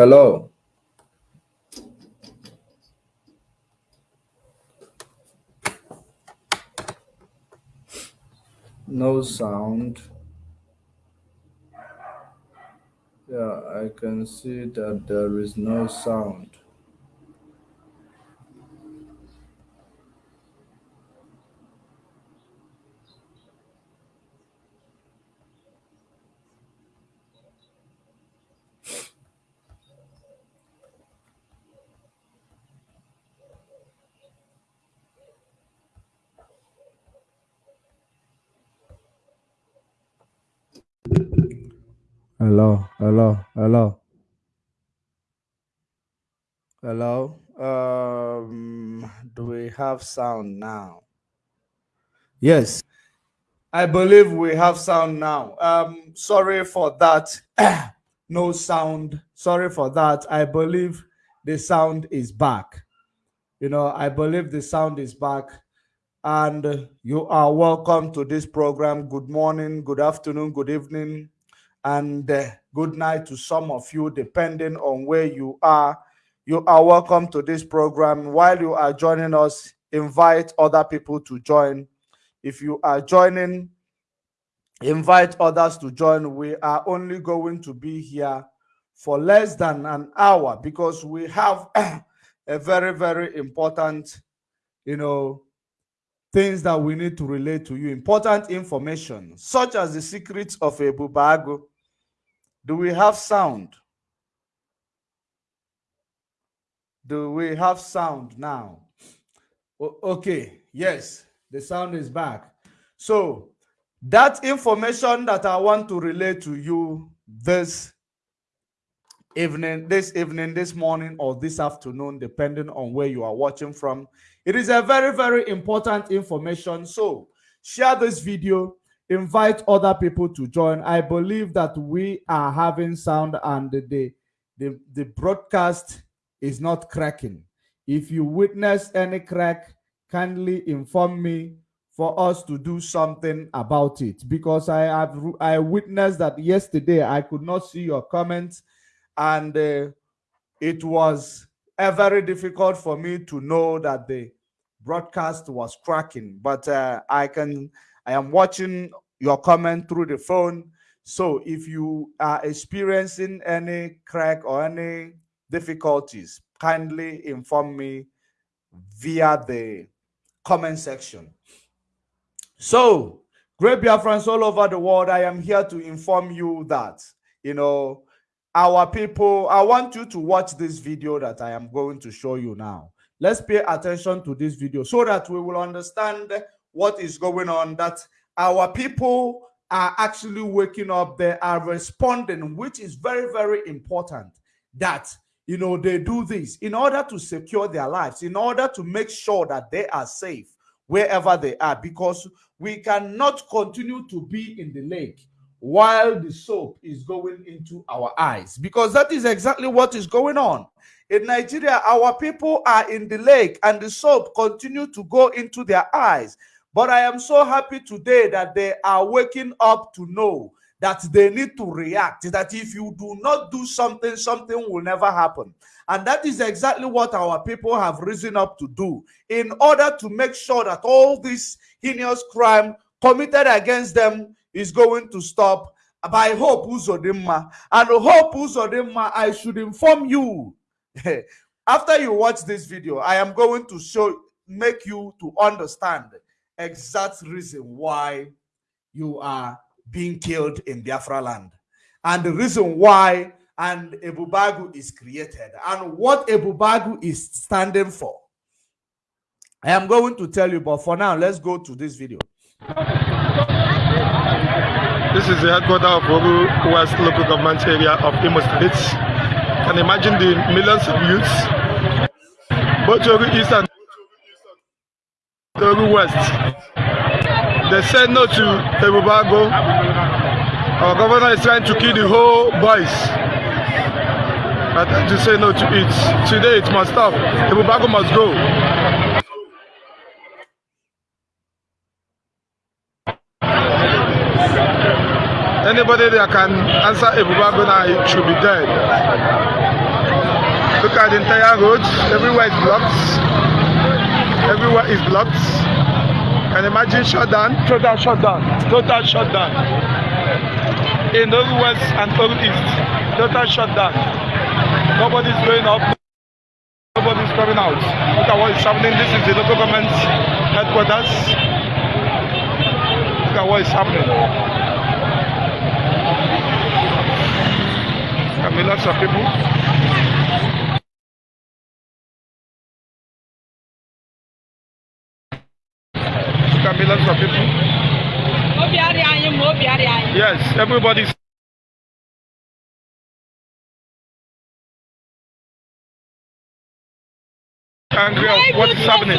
Hello. No sound. Yeah, I can see that there is no sound. Hello, hello, hello. Hello. Um, do we have sound now? Yes, I believe we have sound now. Um, sorry for that. no sound. Sorry for that. I believe the sound is back. You know, I believe the sound is back. And you are welcome to this program. Good morning, good afternoon, good evening, and uh, good night to some of you, depending on where you are. You are welcome to this program. While you are joining us, invite other people to join. If you are joining, invite others to join. We are only going to be here for less than an hour because we have a very, very important, you know, things that we need to relate to you, important information, such as the secrets of Ebube Agu. Do we have sound? Do we have sound now? Okay, yes, the sound is back. So, that information that I want to relate to you this evening, this evening, this morning, or this afternoon, depending on where you are watching from, it is a very, very important information. So share this video, invite other people to join. I believe that we are having sound and the, the, the broadcast is not cracking. If you witness any crack, kindly inform me for us to do something about it because I have I witnessed that yesterday I could not see your comments and uh, it was uh, very difficult for me to know that the broadcast was cracking but uh, i can i am watching your comment through the phone. So if you are experiencing any crack or any difficulties kindly inform me via the comment section. So great friends all over the world i am here to inform you that you know our people i want you to watch this video that i am going to show you now. Let's pay attention to this video so that we will understand what is going on that our people are actually waking up they are responding which is very very important that you know they do this in order to secure their lives in order to make sure that they are safe wherever they are because we cannot continue to be in the lake while the soap is going into our eyes because that is exactly what is going on. In nigeria our people are in the lake and the soap continue to go into their eyes but i am so happy today that they are waking up to know that they need to react that if you do not do something something will never happen and that is exactly what our people have risen up to do in order to make sure that all this heinous crime committed against them is going to stop by Hope Uzodinma. And Hope Uzodinma, I should inform you. After you watch this video, I am going to show, make you to understand exact reason why you are being killed in Biafra land. And the reason why and Ebube Agu is created and what Ebube Agu is standing for. I am going to tell you, but for now, let's go to this video. This is the headquarters of Ogu West local government area of Imo State. Can imagine the millions of youths, both Ogu East and Ogu West. They said no to Ebubago. Our governor is trying to kill the whole boys. Tend to say no to it. Today it must stop. Ebubago must go. Anybody that can answer Ebubagona should be dead. Look at the entire road. Everywhere is blocked. Everywhere is blocked. Can imagine shutdown? Total shutdown. Total shutdown. In the west and the east. Total shutdown. Nobody's going up. Nobody's coming out. Look at what is happening. This is the local government headquarters. Look at what is happening. I mean, lots of people. thousands of people. Yes, everybody's. Angry of is happening.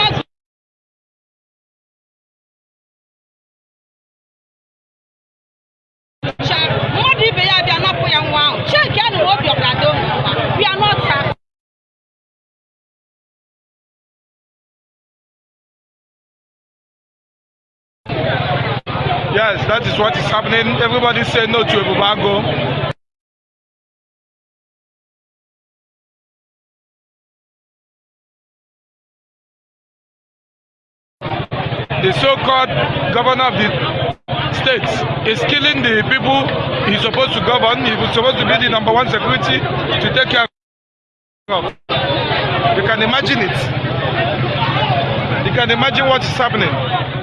Yes, that is what is happening. Everybody say no to Ebubago. The so-called governor of the state is killing the people he's supposed to govern. He was supposed to be the number one security to take care of. You can imagine it. You can imagine what is happening.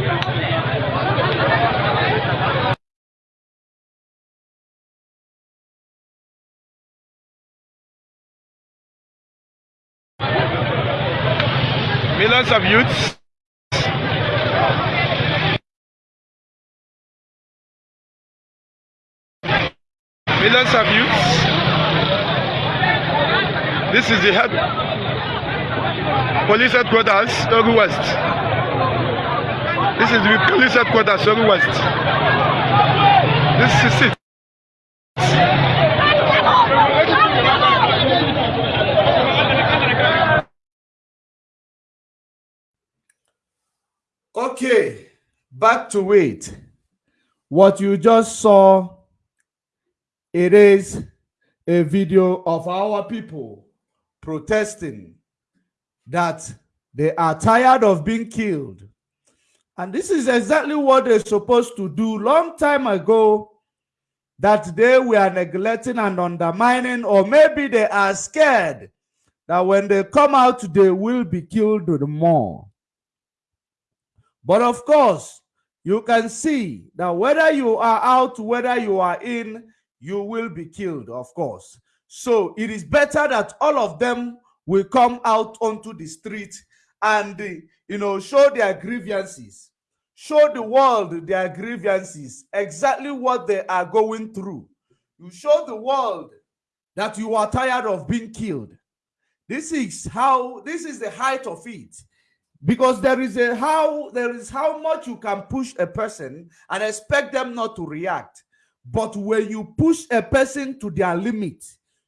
Millions of youths millions of youths. This is the head police headquarters, Ogu West. This is the police headquarters, Ogu West. This is it. Okay, back to it. What you just saw, it is a video of our people protesting that they are tired of being killed. And this is exactly what they're supposed to do long time ago that they were neglecting and undermining, or maybe they are scared that when they come out, they will be killed more. But of course, you can see that whether you are out, whether you are in, you will be killed, of course. So it is better that all of them will come out onto the street and, you know, show their grievances, show the world their grievances, exactly what they are going through. You show the world that you are tired of being killed. This is how, this is the height of it because there is a how there is how much you can push a person and expect them not to react. But when you push a person to their limit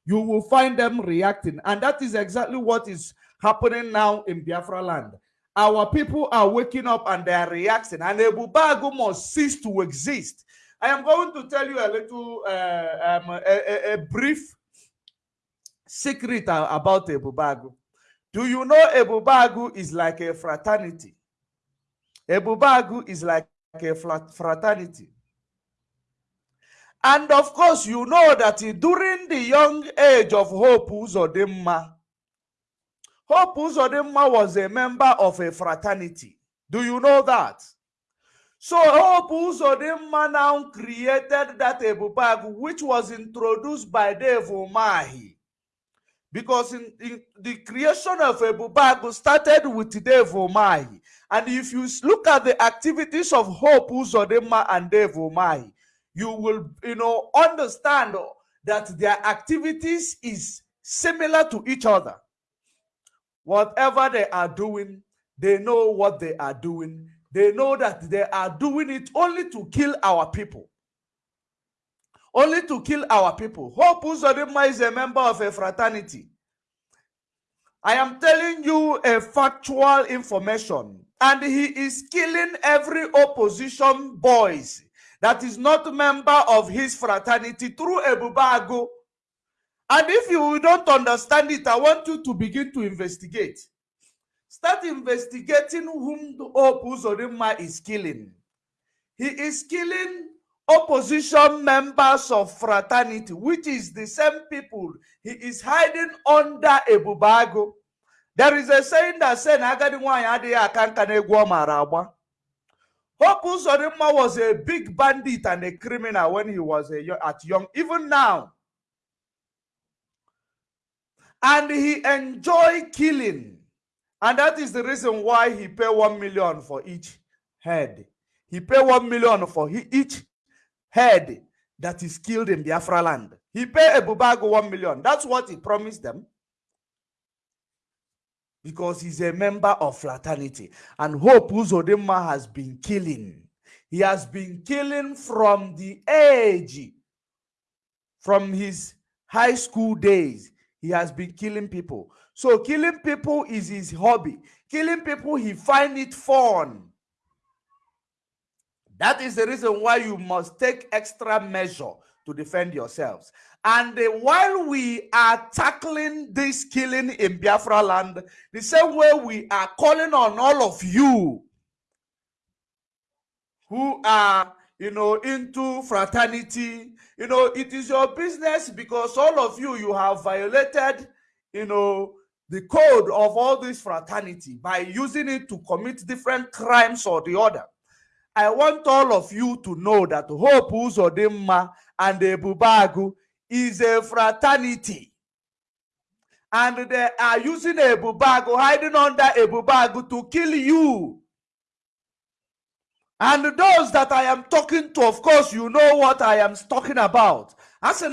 you will find them reacting. And that is exactly what is happening now in biafra land. Our people are waking up and they are reacting. And Ebube Agu must cease to exist. I am going to tell you a little uh, um, a, a- a brief secret about Ebube Agu do you know Ebube Agu is like a fraternity? Ebube Agu is like a fraternity. And of course, you know that during the young age of Hope Uzodimma, Hope Uzodimma was a member of a fraternity. Do you know that? So Hope Uzodimma now created that Ebubagu, which was introduced by Dave Umahi because in, in the creation of Ebube Agu started with Dave Umahi. And if you look at the activities of Hope Uzodimma and Dave Umahi, you will you know understand that their activities is similar to each other. whatever they are doing, they know what they are doing. They know that they are doing it only to kill our people. Only to kill our people. Hope Uzodimma is a member of a fraternity. I am telling you a factual information. And he is killing every opposition boys that is not member of his fraternity through Ebube Agu. And if you don't understand it, I want you to begin to investigate. Start investigating whom Hope Uzodimma is killing. He is killing opposition members of fraternity, which is the same people he is hiding under Ebube Agu. There is a saying that says, Agadi nwanyị adịghị aka nka n'egwu was a big bandit and a criminal when he was a, at young, even now. And he enjoyed killing. And that is the reason why he paid one million for each head. He paid one million for each head that is killed in Biafra land. He paid Ebube Agu one million. That's what he promised them. Because he's a member of fraternity. And Hope Uzodimma has been killing. He has been killing from the age, from his high school days. He has been killing people. So killing people is his hobby. Killing people, he find it fun. That is the reason why you must take extra measure to defend yourselves. And uh, while we are tackling this killing in Biafra land, the same way we are calling on all of you who are, you know, into fraternity, you know, it is your business because all of you, you have violated, you know, the code of all this fraternity by using it to commit different crimes or the other. I want all of you to know that Hope Uzodimma and Ebube Agu is a fraternity. And they are using Ebube Agu, hiding under Ebube Agu to kill you. And those that I am talking to, of course, you know what I am talking about. Whether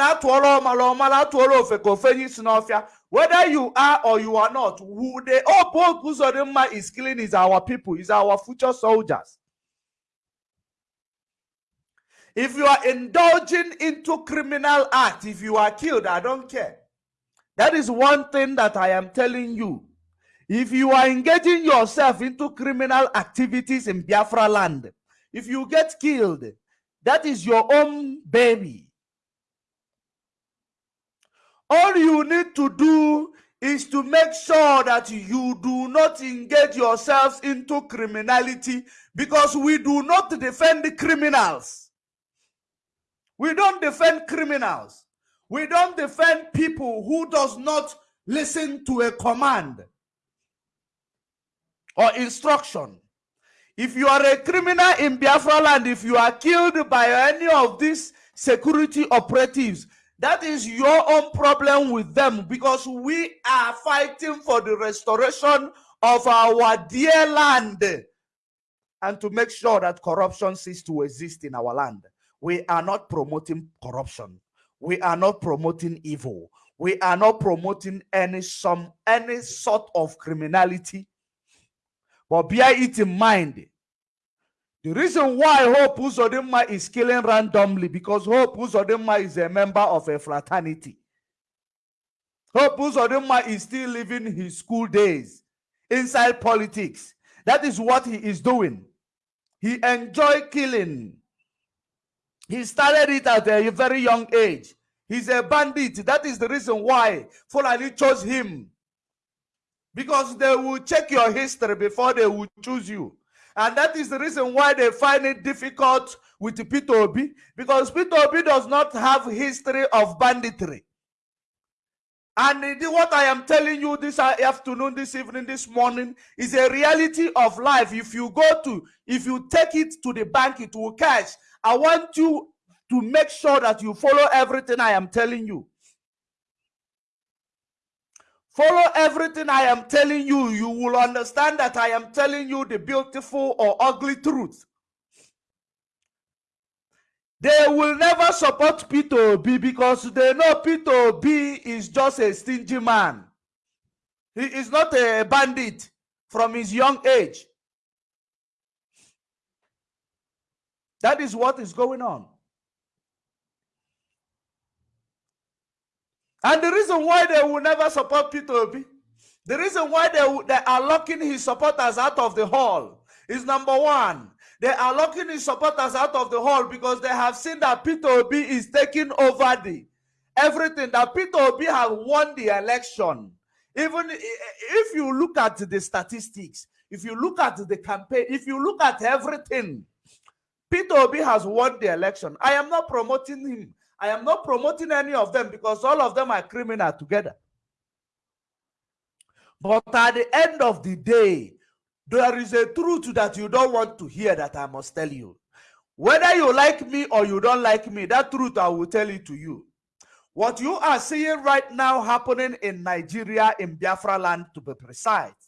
you are or you are not, who the Hope Uzodimma is killing is our people, is our future soldiers. If you are indulging into criminal act, if you are killed, I don't care. That is one thing that I am telling you. If you are engaging yourself into criminal activities in Biafra land, if you get killed, that is your own baby. All you need to do is to make sure that you do not engage yourselves into criminality because we do not defend criminals. We don't defend criminals. We don't defend people who does not listen to a command or instruction. If you are a criminal in Biafra land, if you are killed by any of these security operatives, that is your own problem with them because we are fighting for the restoration of our dear land and to make sure that corruption ceases to exist in our land. We are not promoting corruption. We are not promoting evil. We are not promoting any some any sort of criminality. But bear it in mind. The reason why Hope Uzodimma is killing randomly because Hope Uzodimma is a member of a fraternity. Hope Uzodimma is still living his school days inside politics. That is what he is doing. He enjoy killing. He started it at a very young age. He's a bandit. That is the reason why Fulani chose him. Because they will check your history before they will choose you. And that is the reason why they find it difficult with Peter Obi. Because Peter Obi does not have history of banditry. And what I am telling you this afternoon, this evening, this morning is a reality of life. If you go to, if you take it to the bank, it will cash. I want you to make sure that you follow everything I am telling you. Follow everything I am telling you. You will understand that I am telling you the beautiful or ugly truth. They will never support Peter Obi because they know Peter Obi is just a stingy man. He is not a bandit from his young age. That is what is going on. And the reason why they will never support Peter Obi, the reason why they, they are locking his supporters out of the hall is number one, they are locking his supporters out of the hall because they have seen that Peter Obi is taking over the everything, that Peter Obi has won the election. Even if you look at the statistics, if you look at the campaign, if you look at everything, Peter Obi has won the election. I am not promoting him. I am not promoting any of them because all of them are criminal together. But at the end of the day, there is a truth that you don't want to hear that I must tell you. Whether you like me or you don't like me, that truth I will tell it to you. What you are seeing right now happening in Nigeria, in Biafra land to be precise,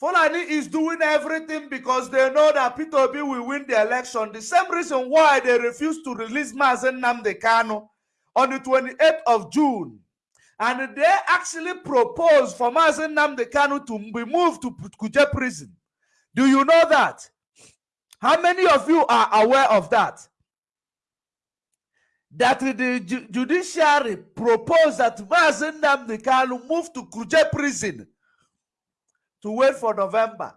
Fulani is doing everything because they know that Peter Obi will win the election. The same reason why they refused to release Mazi Nnamdi Kanu on the 28th of June. And they actually proposed for Mazi Nnamdi Kanu to be moved to Kuje prison. Do you know that? How many of you are aware of that? That the ju judiciary proposed that Mazi Nnamdi Kanu move to Kuje prison to wait for November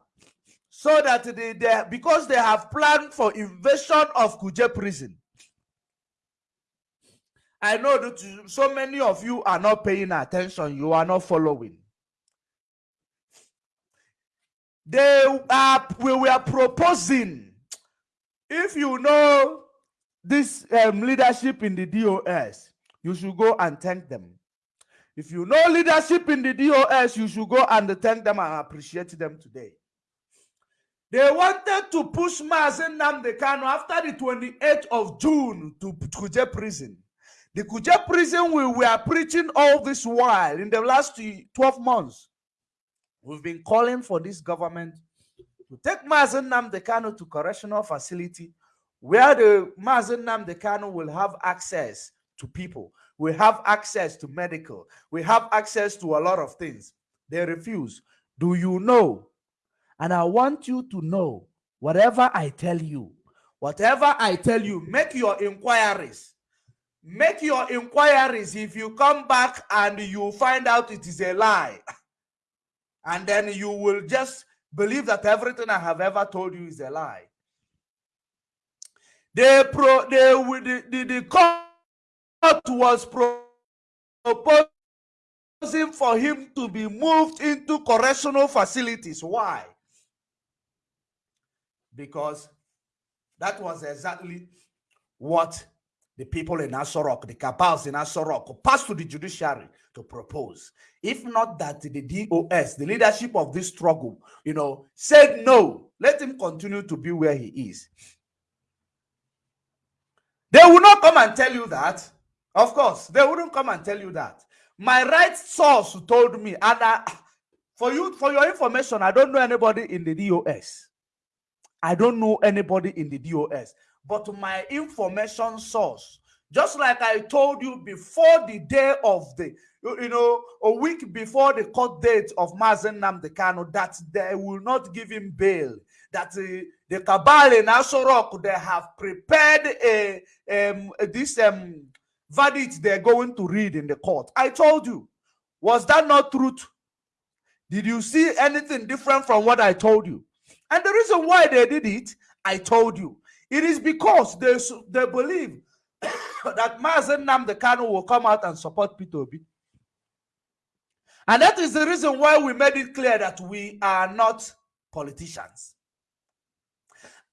so that they, they because they have planned for invasion of Kuje prison. I know that so many of you are not paying attention, you are not following. They are we were proposing if you know this um, leadership in the DOS, you should go and thank them. If you know leadership in the DOS, you should go and thank them and appreciate them today. They wanted to push Mazi Nnamdi Kanu after the 28th of June to Kuje prison. The Kuje prison we were preaching all this while in the last 12 months. We've been calling for this government to take Mazi Nnamdi Kanu to correctional facility where the Mazi Nnamdi Kanu will have access to people we have access to medical. We have access to a lot of things. They refuse. Do you know? And I want you to know whatever I tell you, whatever I tell you, make your inquiries. Make your inquiries. If you come back and you find out it is a lie, and then you will just believe that everything I have ever told you is a lie. They pro they the, the, the was proposing for him to be moved into correctional facilities. Why? Because that was exactly what the people in Aso Rock, the cabals in Aso Rock, passed to the judiciary to propose. If not that the DOS, the leadership of this struggle, you know, said no, let him continue to be where he is. They will not come and tell you that. Of course, they wouldn't come and tell you that. My right source told me, and I, for you, for your information, I don't know anybody in the DOS. I don't know anybody in the DOS, but my information source, just like I told you before the day of the, you know, a week before the court date of Mazi Nnamdi Kanu, that they will not give him bail. That the cabal in Aso Rock, they have prepared a um, this um verdict they're going to read in the court. I told you. Was that not truth? Did you see anything different from what I told you? And the reason why they did it, I told you. It is because they, they believe that Mazi Nnamdi Kanu will come out and support Peter Obi. And that is the reason why we made it clear that we are not politicians.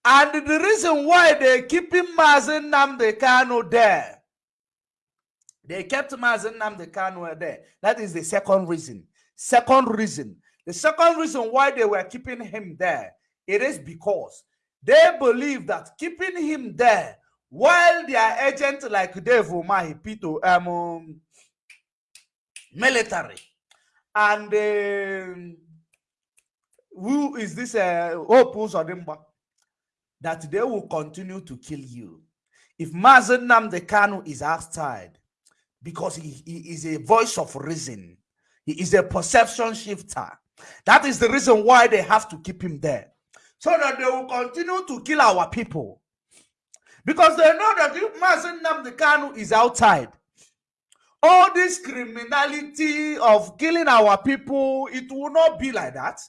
And the reason why they're keeping Mazi Nnamdi Kanu there they kept Mazi Nnamdi Kanu there. That is the second reason. Second reason. The second reason why they were keeping him there, it is because they believe that keeping him there while their agent like Dave Umahi, Pito, um, military, and uh, who is this uh, Hope Uzodimma, that they will continue to kill you. If Mazi Nnamdi Kanu is outside, because he, he is a voice of reason. He is a perception shifter. That is the reason why they have to keep him there. So that they will continue to kill our people. Because they know that if Mazi Nnamdi Kanu is outside, all this criminality of killing our people, it will not be like that.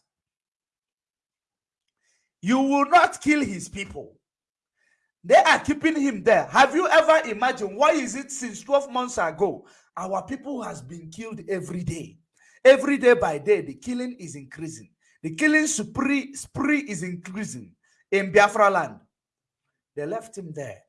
You will not kill his people. They are keeping him there. Have you ever imagined why is it since 12 months ago our people has been killed every day? Every day by day, the killing is increasing. The killing spree, spree is increasing in Biafra land. They left him there.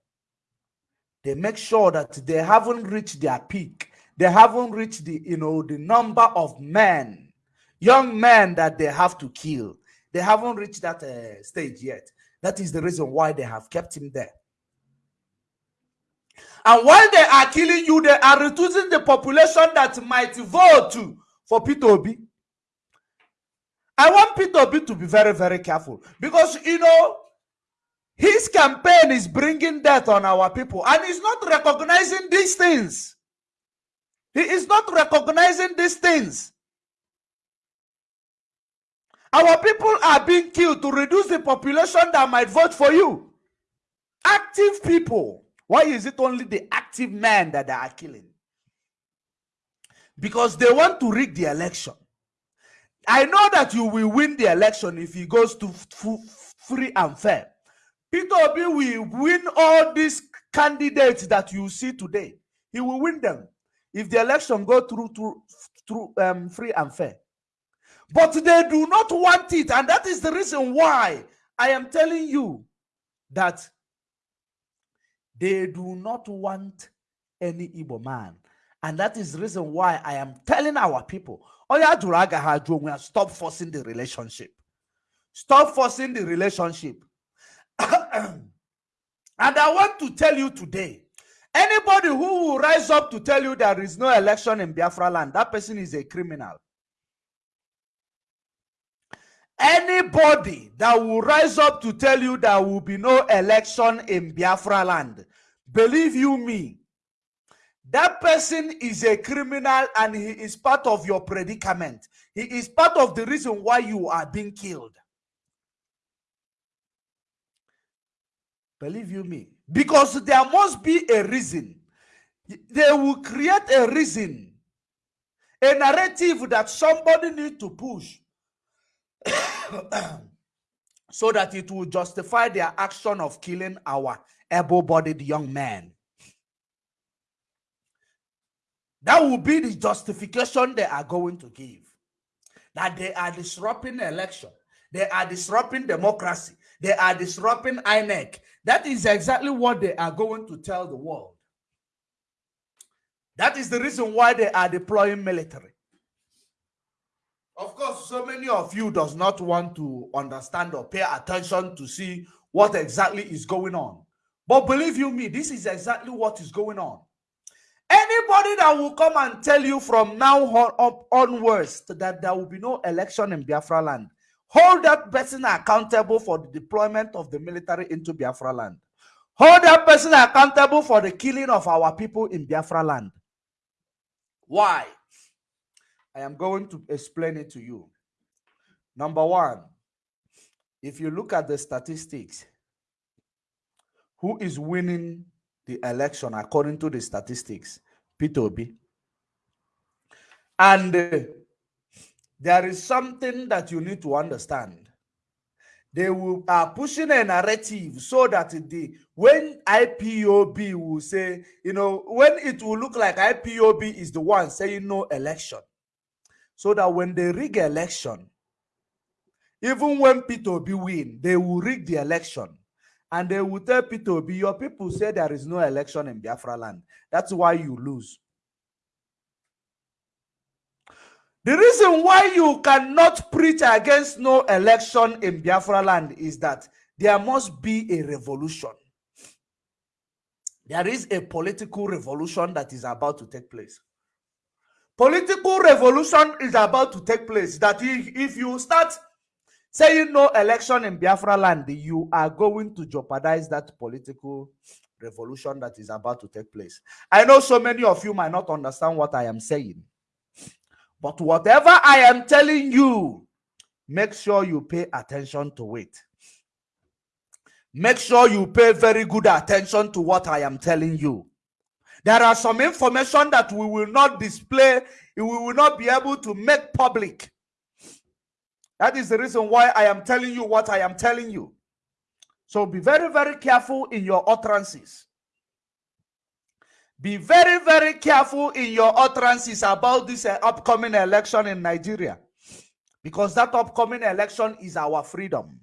They make sure that they haven't reached their peak. They haven't reached the, you know, the number of men, young men that they have to kill. They haven't reached that uh, stage yet. That is the reason why they have kept him there. And while they are killing you, they are reducing the population that might vote for P2B. I want P2B to be very, very careful because, you know, his campaign is bringing death on our people and he's not recognizing these things. He is not recognizing these things. Our people are being killed to reduce the population that might vote for you. Active people. Why is it only the active men that they are killing? Because they want to rig the election. I know that you will win the election if he goes to free and fair. Peter Obi will win all these candidates that you see today. He will win them if the election go through through, through um, free and fair. But they do not want it. And that is the reason why I am telling you that they do not want any Igbo man. And that is the reason why I am telling our people, oh, stop forcing the relationship. Stop forcing the relationship. and I want to tell you today, anybody who will rise up to tell you there is no election in Biafra land, that person is a criminal. Anybody that will rise up to tell you there will be no election in Biafra land, believe you me, that person is a criminal and he is part of your predicament. He is part of the reason why you are being killed. Believe you me. Because there must be a reason. They will create a reason, a narrative that somebody needs to push so that it will justify their action of killing our able-bodied young man. That will be the justification they are going to give. That they are disrupting election. They are disrupting democracy. They are disrupting INEC. That is exactly what they are going to tell the world. That is the reason why they are deploying military. Of course, so many of you does not want to understand or pay attention to see what exactly is going on. But believe you me, this is exactly what is going on. Anybody that will come and tell you from now on up onwards that there will be no election in Biafra land, hold that person accountable for the deployment of the military into Biafra land. Hold that person accountable for the killing of our people in Biafra land. Why? I am going to explain it to you. Number one, if you look at the statistics, who is winning the election according to the statistics? Peter. And uh, there is something that you need to understand. They will are pushing a narrative so that the when IPOB will say, you know, when it will look like IPOB is the one saying no election, so that when they rig election, even when Peter Obi win, they will rig the election. And they will tell Peter Obi, your people say there is no election in Biafra land. That's why you lose. The reason why you cannot preach against no election in Biafra land is that there must be a revolution. There is a political revolution that is about to take place political revolution is about to take place that if, you start saying no election in biafra land you are going to jeopardize that political revolution that is about to take place i know so many of you might not understand what i am saying But whatever I am telling you, make sure you pay attention to it. Make sure you pay very good attention to what I am telling you. There are some information that we will not display, we will not be able to make public. That is the reason why I am telling you what I am telling you. So be very, very careful in your utterances. Be very, very careful in your utterances about this uh, upcoming election in Nigeria. Because that upcoming election is our freedom.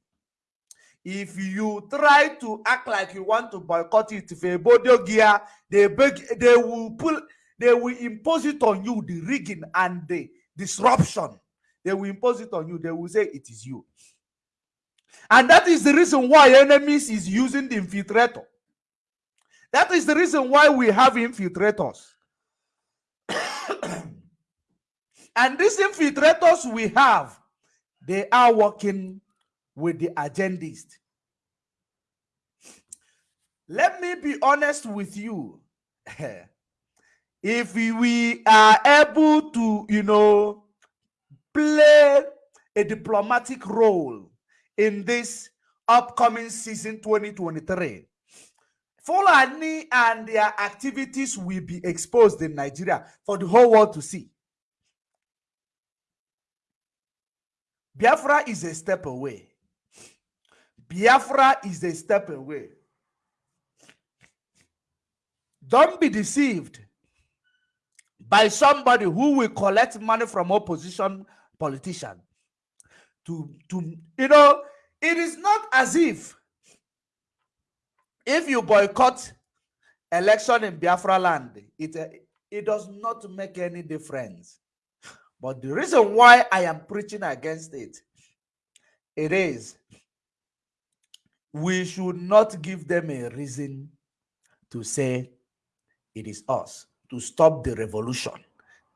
If you try to act like you want to boycott it, if gear, they beg, they will pull, they will impose it on you, the rigging and the disruption. They will impose it on you. They will say it is you. And that is the reason why enemies is using the infiltrator. That is the reason why we have infiltrators. and these infiltrators we have, they are working with the agendist. Let me be honest with you. if we are able to, you know, play a diplomatic role in this upcoming season 2023, Fulani and their activities will be exposed in Nigeria for the whole world to see. Biafra is a step away. Biafra is a step away. Don't be deceived by somebody who will collect money from opposition politician. To, to you know, it is not as if if you boycott election in Biafra land, it, uh, it does not make any difference. But the reason why I am preaching against it, it is we should not give them a reason to say it is us to stop the revolution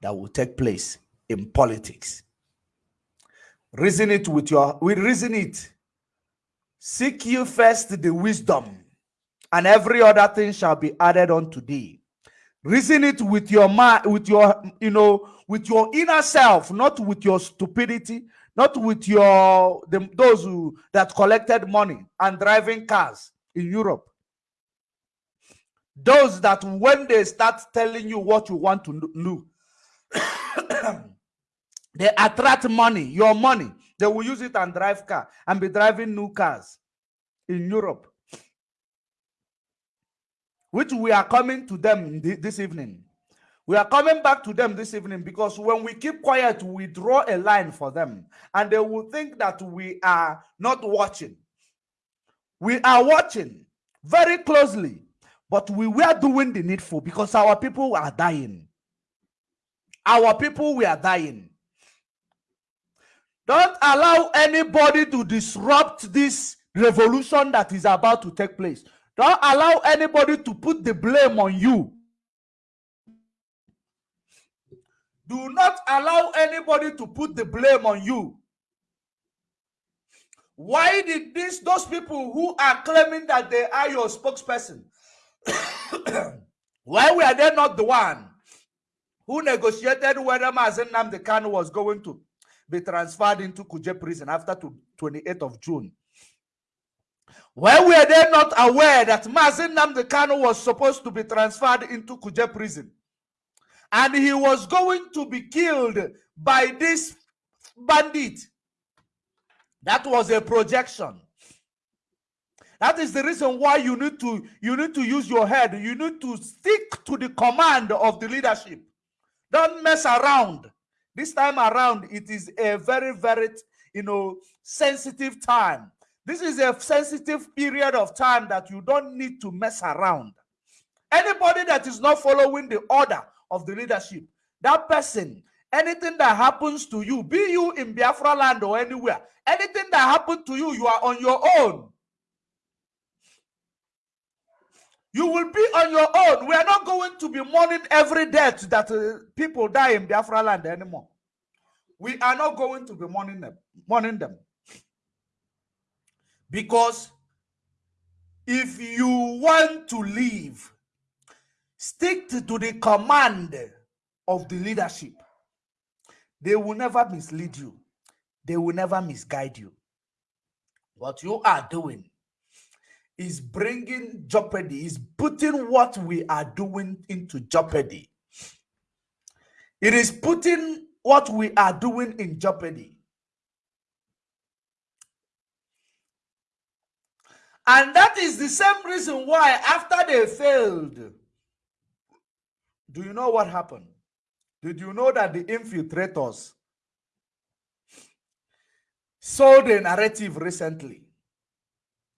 that will take place in politics. Reason it with your, we reason it. Seek you first the wisdom, and every other thing shall be added unto thee. Reason it with your mind, with your, you know, with your inner self, not with your stupidity, not with your the, those who that collected money and driving cars in Europe. Those that when they start telling you what you want to do, they attract money, your money. They will use it and drive car and be driving new cars in Europe. Which we are coming to them this evening. We are coming back to them this evening because when we keep quiet, we draw a line for them and they will think that we are not watching. We are watching very closely, but we were doing the needful because our people are dying. Our people we are dying. Don't allow anybody to disrupt this revolution that is about to take place. Don't allow anybody to put the blame on you Do not allow anybody to put the blame on you. Why did this those people who are claiming that they are your spokesperson? Why were they not the one who negotiated whether Mazi Nnamdi Kanu was going to be transferred into Kuje prison after 28th of June? Why were they not aware that Mazi Nnamdi Kanu was supposed to be transferred into Kuje prison? and he was going to be killed by this bandit. That was a projection. That is the reason why you need to you need to use your head. You need to stick to the command of the leadership. Don't mess around. This time around, it is a very, very, you know, sensitive time. This is a sensitive period of time that you don't need to mess around. Anybody that is not following the order of the leadership. That person, anything that happens to you, be you in Biafra land or anywhere, anything that happened to you, you are on your own. You will be on your own. We are not going to be mourning every death that uh, people die in Biafra land anymore. We are not going to be mourning them, mourning them. Because if you want to live Stick to the command of the leadership. They will never mislead you. They will never misguide you. What you are doing is bringing jeopardy, is putting what we are doing into jeopardy. It is putting what we are doing in jeopardy. And that is the same reason why, after they failed, do you know what happened? Did you know that the infiltrators sold a narrative recently?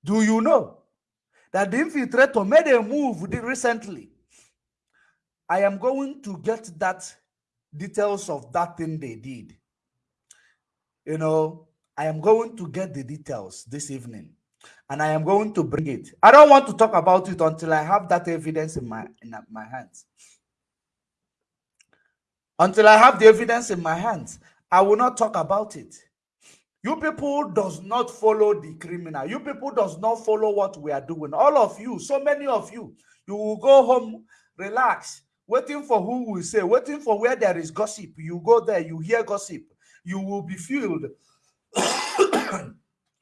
Do you know that the infiltrator made a move recently? I am going to get that details of that thing they did. You know, I am going to get the details this evening and I am going to bring it. I don't want to talk about it until I have that evidence in my in my hands. Until I have the evidence in my hands, I will not talk about it. You people does not follow the criminal. You people does not follow what we are doing. All of you, so many of you, you will go home, relax, waiting for who will say, waiting for where there is gossip. You go there, you hear gossip. You will be filled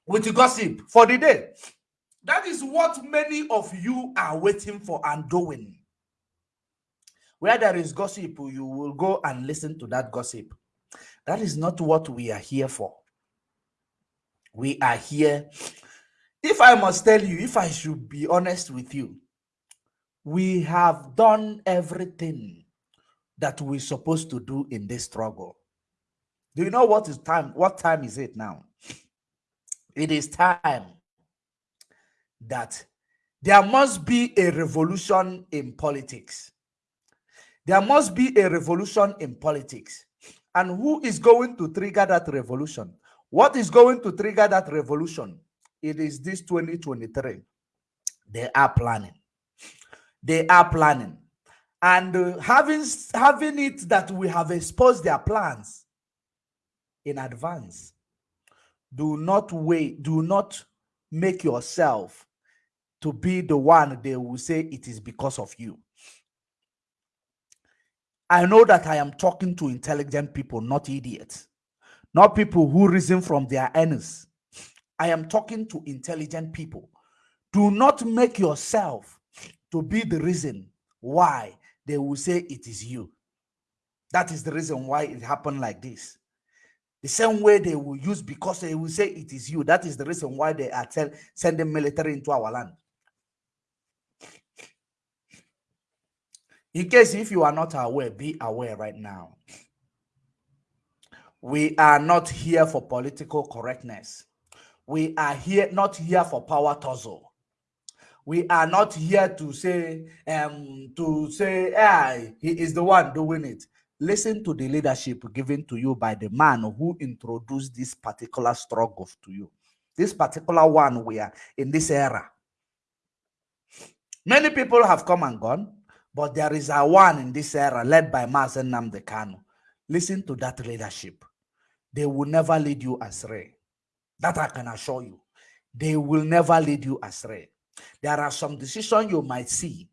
with gossip for the day. That is what many of you are waiting for and doing. Where there is gossip, you will go and listen to that gossip. That is not what we are here for. We are here. If I must tell you, if I should be honest with you, we have done everything that we're supposed to do in this struggle. Do you know what is time? What time is it now? It is time that there must be a revolution in politics. There must be a revolution in politics. And who is going to trigger that revolution? What is going to trigger that revolution? It is this 2023. They are planning. They are planning. And uh, having, having it that we have exposed their plans in advance. Do not wait. Do not make yourself to be the one they will say it is because of you. I know that I am talking to intelligent people, not idiots, not people who reason from their ends. I am talking to intelligent people. Do not make yourself to be the reason why they will say it is you. That is the reason why it happened like this. The same way they will use because they will say it is you. That is the reason why they are tell, sending military into our land. In case if you are not aware, be aware right now. We are not here for political correctness. We are here not here for power tussle. We are not here to say um to say ah, he is the one doing it. Listen to the leadership given to you by the man who introduced this particular struggle to you. This particular one we are in this era. Many people have come and gone. But there is a one in this era led by Mazi Nnamdi Kanu. Listen to that leadership. They will never lead you astray. That I can assure you. They will never lead you astray. There are some decisions you might see.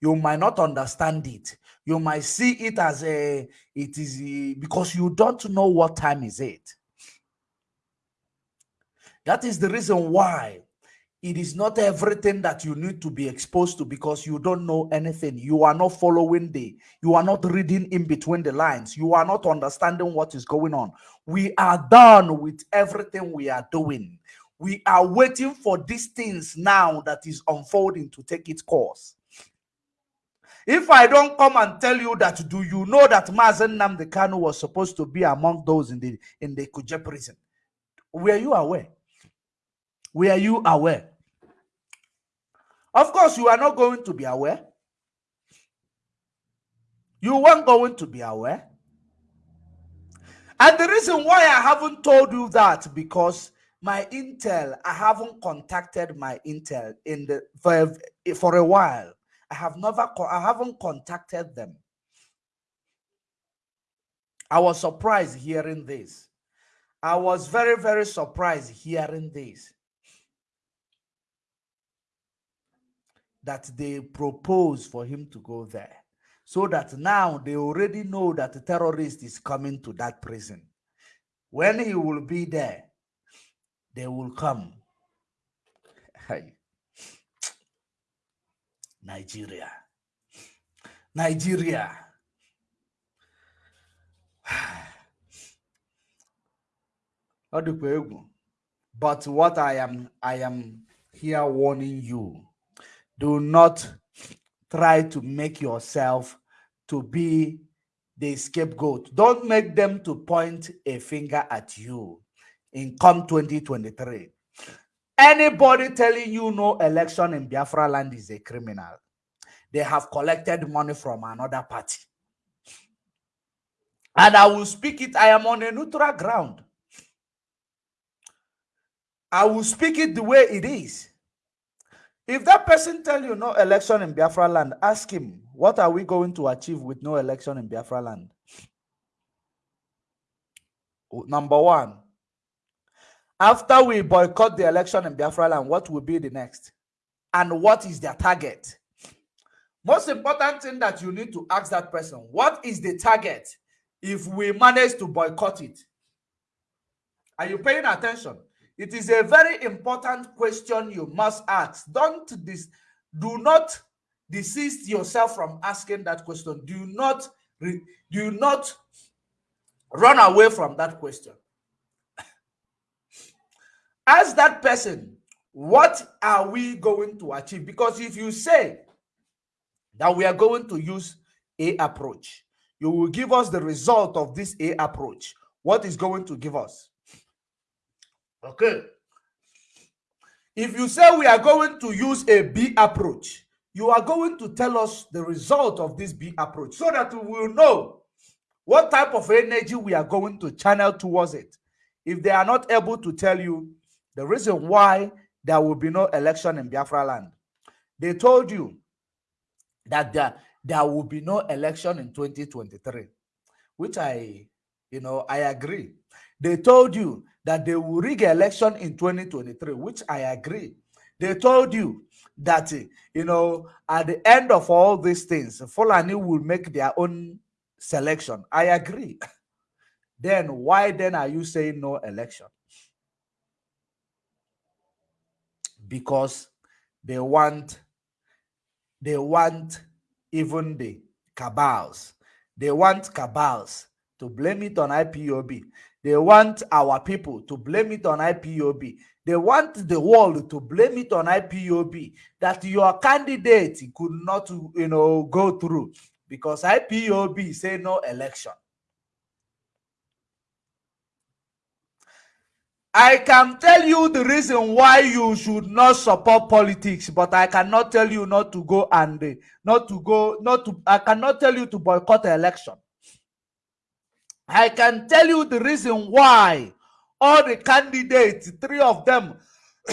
You might not understand it. You might see it as a, it is a, because you don't know what time is it. That is the reason why it is not everything that you need to be exposed to because you don't know anything. You are not following the, you are not reading in between the lines. You are not understanding what is going on. We are done with everything we are doing. We are waiting for these things now that is unfolding to take its course. If I don't come and tell you that, do you know that Mazi Nnamdi Kanu was supposed to be among those in the in the Kuje prison? Were you aware? Were you aware? Of course, you are not going to be aware. You weren't going to be aware. And the reason why I haven't told you that because my intel, I haven't contacted my intel in the for, for a while. I have never I haven't contacted them. I was surprised hearing this. I was very, very surprised hearing this. that they propose for him to go there. So that now they already know that the terrorist is coming to that prison. When he will be there, they will come. Nigeria. Nigeria. But what I am I am here warning you. Do not try to make yourself to be the scapegoat. Don't make them to point a finger at you in come 2023. Anybody telling you no election in Biafra land is a criminal. They have collected money from another party. And I will speak it. I am on a neutral ground. I will speak it the way it is. If that person tell you no election in Biafra land, ask him, what are we going to achieve with no election in Biafra land? Number one, after we boycott the election in Biafra land, what will be the next? And what is their target? Most important thing that you need to ask that person, what is the target if we manage to boycott it? Are you paying attention? It is a very important question you must ask. Don't dis do not desist yourself from asking that question. Do not do not run away from that question. Ask that person, what are we going to achieve? Because if you say that we are going to use a approach, you will give us the result of this a approach. What is going to give us? Okay. If you say we are going to use a B approach, you are going to tell us the result of this B approach so that we will know what type of energy we are going to channel towards it. If they are not able to tell you the reason why there will be no election in Biafra land, they told you that there, there will be no election in 2023, which I, you know, I agree. They told you that they will rig election in 2023, which I agree. They told you that, eh, you know, at the end of all these things, Fulani will make their own selection. I agree. then why then are you saying no election? Because they want, they want even the cabals. They want cabals to blame it on IPOB. They want our people to blame it on IPOB. They want the world to blame it on IPOB that your candidate could not, you know, go through because IPOB say no election. I can tell you the reason why you should not support politics, but I cannot tell you not to go and not to go, not to, I cannot tell you to boycott the election. I can tell you the reason why all the candidates, three of them,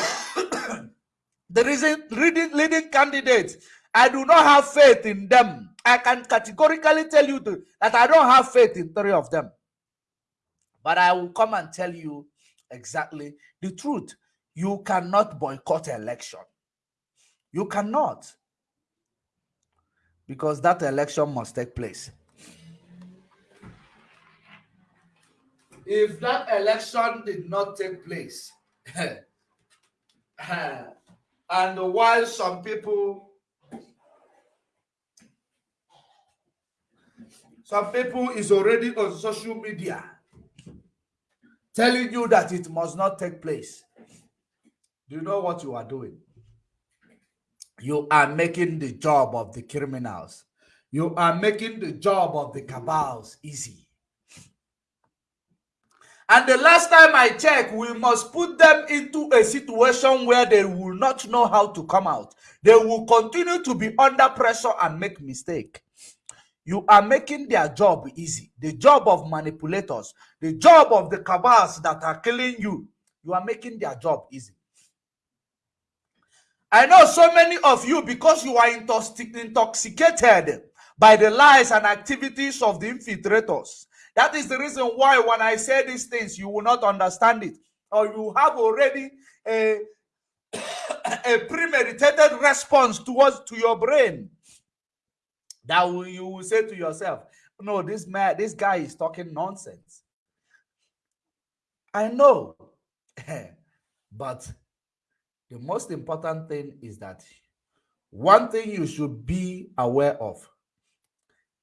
the reason leading, leading candidates, I do not have faith in them. I can categorically tell you that I don't have faith in three of them. But I will come and tell you exactly the truth. You cannot boycott election. You cannot. Because that election must take place. If that election did not take place, and while some people some people is already on social media telling you that it must not take place do you know what you are doing? You are making the job of the criminals. You are making the job of the cabals easy and the last time I checked, we must put them into a situation where they will not know how to come out. They will continue to be under pressure and make mistake. You are making their job easy. The job of manipulators, the job of the cabals that are killing you, you are making their job easy. I know so many of you, because you are intoxicated by the lies and activities of the infiltrators, that is the reason why when I say these things, you will not understand it. Or you have already a, a premeditated response towards to your brain that will, you will say to yourself, no, this man, this guy is talking nonsense. I know. but the most important thing is that one thing you should be aware of,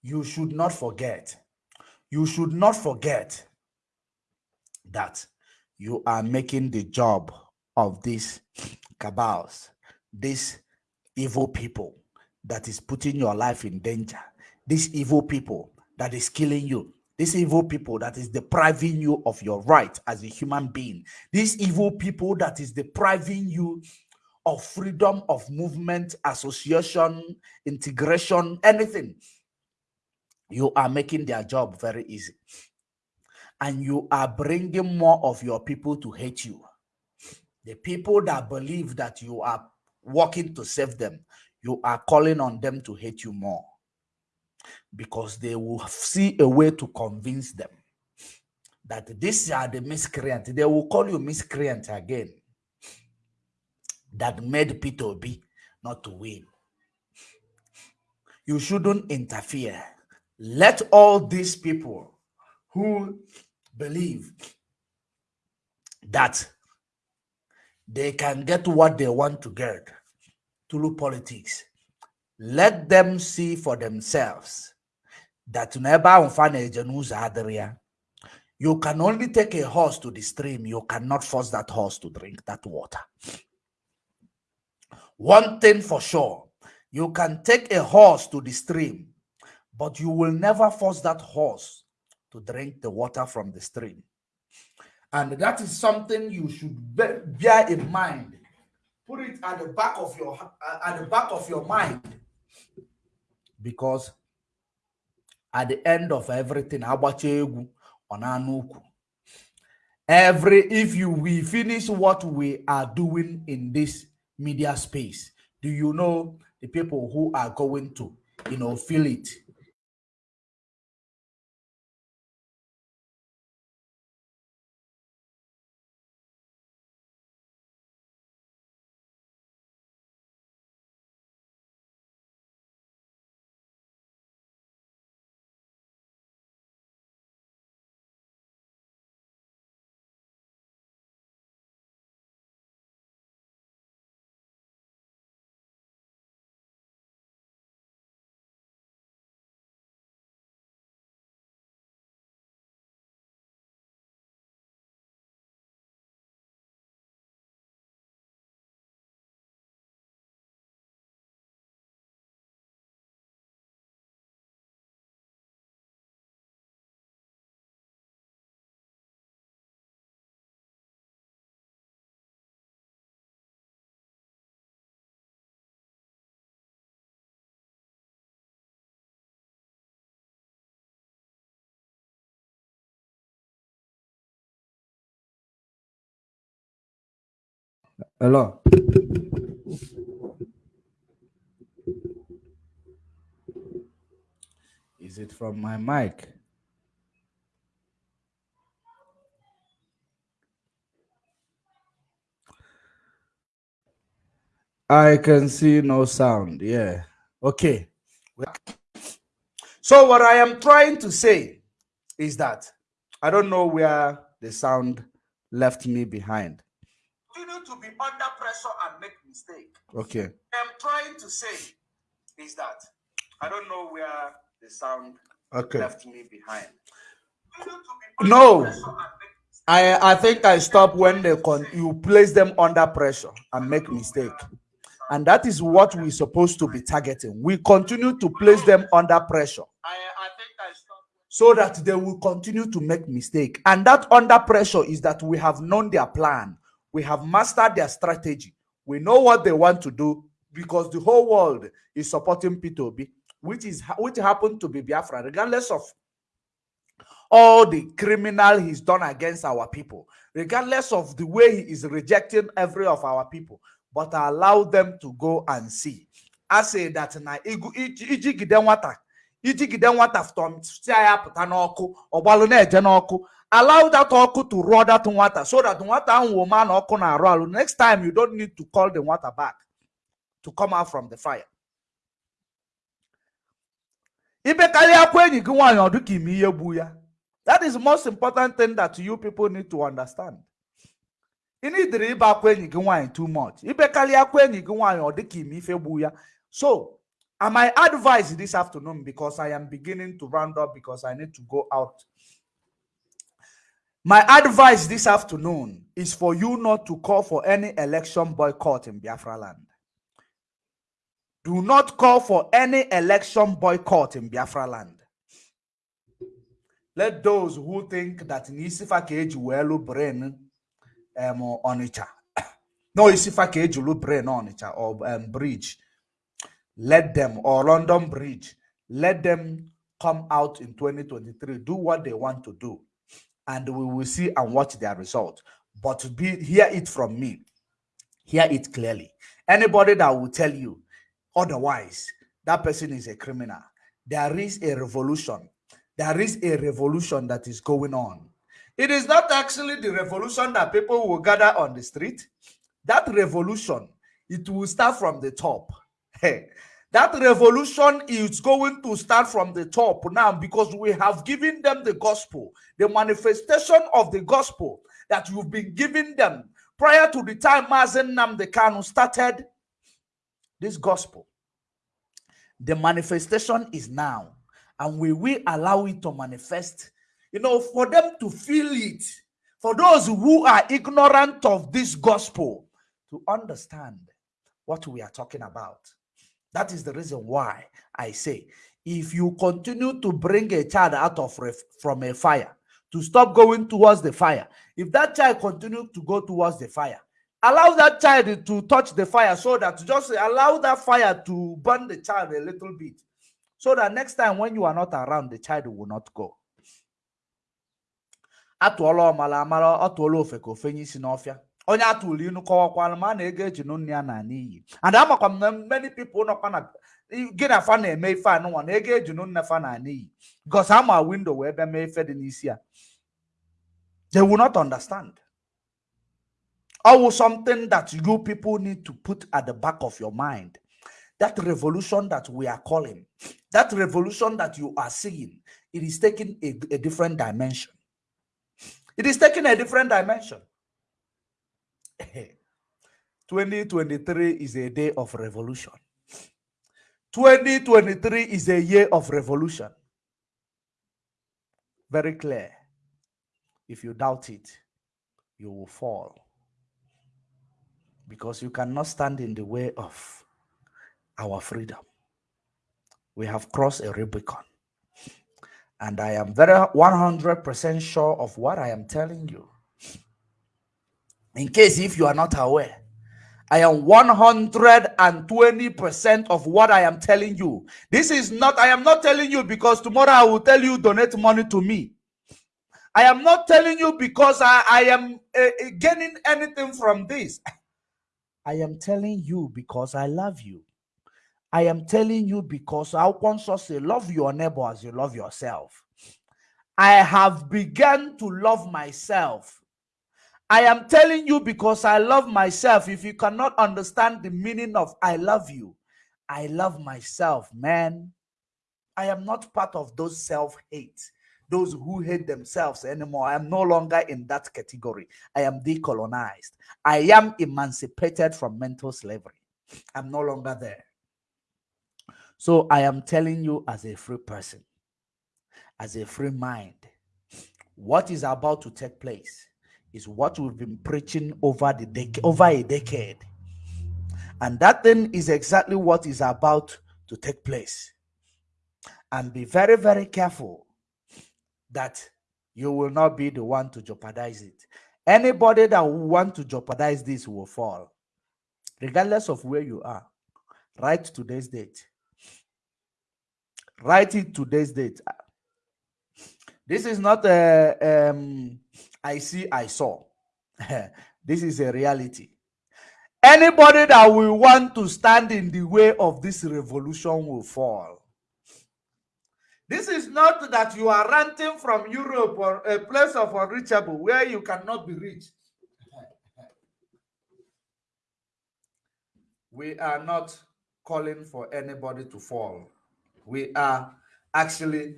you should not forget. You should not forget that you are making the job of these cabals, these evil people that is putting your life in danger, these evil people that is killing you, these evil people that is depriving you of your right as a human being, these evil people that is depriving you of freedom of movement, association, integration, anything. You are making their job very easy. And you are bringing more of your people to hate you. The people that believe that you are working to save them, you are calling on them to hate you more because they will see a way to convince them that these are the miscreant. They will call you miscreant again that made Peter Obi not to win. You shouldn't interfere. Let all these people who believe that they can get what they want to get through politics. Let them see for themselves that you can only take a horse to the stream. You cannot force that horse to drink that water. One thing for sure, you can take a horse to the stream, but you will never force that horse to drink the water from the stream. And that is something you should bear in mind. Put it at the back of your at the back of your mind. Because at the end of everything, every if you we finish what we are doing in this media space, do you know the people who are going to, you know, feel it Hello. Is it from my mic? I can see no sound. Yeah. Okay. So what I am trying to say is that I don't know where the sound left me behind continue to be under pressure and make mistake. Okay. I'm trying to say is that I don't know where the sound okay. left me behind. No. I I think I stop when they con you place them under pressure and make mistake. And that is what we're supposed to be targeting. We continue to place them under pressure. I, I think I stop. So that they will continue to make mistake. And that under pressure is that we have known their plan we have mastered their strategy. We know what they want to do because the whole world is supporting Peter Obi, which is which happened to be Biafra, regardless of all the criminal he's done against our people, regardless of the way he is rejecting every of our people, but allow them to go and see. I say that na iji gide nwata iji gide nwata allow that oku to roar that water so that water will man roll. Next time you don't need to call the water back to come out from the fire. ibekarịa akwa enyi gị nwaanyị ọ dị ka ime ihe gbu ya that is the most important thing that you people need to understand. Ị nidiri ịba akwa enyi gị nwaanyị too much. Ibekarịa akwa enyi gị nwaanyị ọ dị ka ime ife gbu ya so this afternoon because i am beginning to round up because i need to go out my advice this afternoon is for you not to call for any election boycott in biafra land. Do not call for any election boycott in biafra land. Let those who think that n'isifa ka eji wee lụ brain um, Onitsha. No isifa ka eji lụ brain Onitsha or um, bridge. Let them or London bridge let them come out in 2023 do what they want to do and we will see and watch their result but be hear it from me hear it clearly anybody that will tell you otherwise that person is a criminal there is a revolution there is a revolution that is going on. It is not actually the revolution that people will gather on the street. That revolution, it will start from the top. Hey, that revolution is going to start from the top now because we have given them the gospel, the manifestation of the gospel that you've been giving them prior to the time Mazi Nnamdi Kanu started this gospel. The manifestation is now and we will allow it to manifest you know for them to feel it for those who are ignorant of this gospel to understand what we are talking about that is the reason why i say if you continue to bring a child out of from a fire to stop going towards the fire if that child continue to go towards the fire allow that child to touch the fire so that just allow that fire to burn the child a little bit so that next time when you are not around, the child will not go. atụọla ọmala amara ọ tụọla onye atụrụ inu ma a na-ego eji nne ya na n'iyi. And amakwa m na many people nọkwa na gị na fa na-eme ife anụnwa na ego eji nne fa na n'iyi. Because ama windo wee bịa mee ife dị n'isi ya. They will not understand. Always something that you people need to put at the back of your mind. That revolution that we are calling, that revolution that you are seeing, it is taking a, a different dimension. It is taking a different dimension. 2023 is a day of revolution. 2023 is a year of revolution. Very clear. If you doubt it, you will fall. Because you cannot stand in the way of our freedom. We have crossed a Rubicon. And I am very 100% sure of what I am telling you. In case if you are not aware, I am 120% of what I am telling you. This is not, I am not telling you because tomorrow I will tell you donate money to me. I am not telling you because I, I am uh, gaining anything from this. I am telling you because I love you. I am telling you because our conscious say, love your neighbor as you love yourself. I have begun to love myself. I am telling you because I love myself. If you cannot understand the meaning of I love you, I love myself, man. I am not part of those self hate, those who hate themselves anymore. I am no longer in that category. I am decolonized. I am emancipated from mental slavery. I'm no longer there. So I am telling you as a free person, as a free mind, what is about to take place is what we've been preaching over the decade, over a decade. And that thing is exactly what is about to take place. And be very, very careful that you will not be the one to jeopardize it. Anybody that want to jeopardize this will fall, regardless of where you are. Write today's date write it today's date this is not a um, i see i saw. This is a reality. Anybody that will want to stand in the way of this revolution will fall. This is not that you are ranting from europe or a place of unreachable where you cannot be reached we are not calling for anybody to fall. We are actually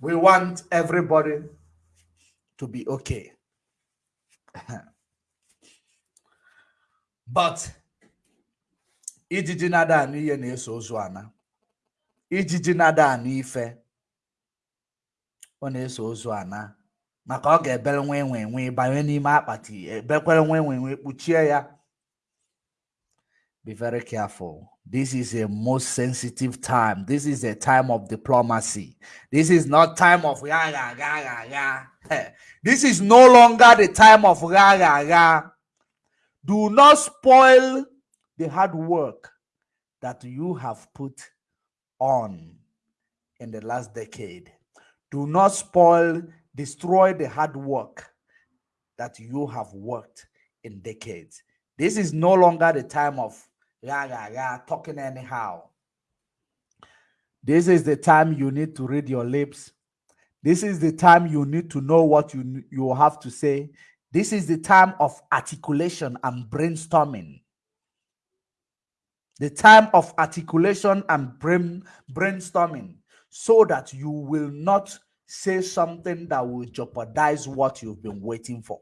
we want everybody to be okay. but ijiji nada anụ ihe na-eso ozu ana ijiji nada anụ ife ọ na-eso ozu ana maka ọ ga-ebere nwa enwe enwe banye n'ime akpati ebekwere nwa enwe enwe kpuchie ya be very careful. This is a most sensitive time. This is a time of diplomacy. This is not time of ya ya ya ya ya this is no longer the time of ya ya ya do not spoil the hard work that you have put on in the last decade. Do not spoil, destroy the hard work that you have worked in decades. This is no longer the time of yeah, yeah, yeah, talking anyhow. This is the time you need to read your lips. This is the time you need to know what you, you have to say. This is the time of articulation and brainstorming the time of articulation and brain, brainstorming so that you will not say something that will jeopardize what you've been waiting for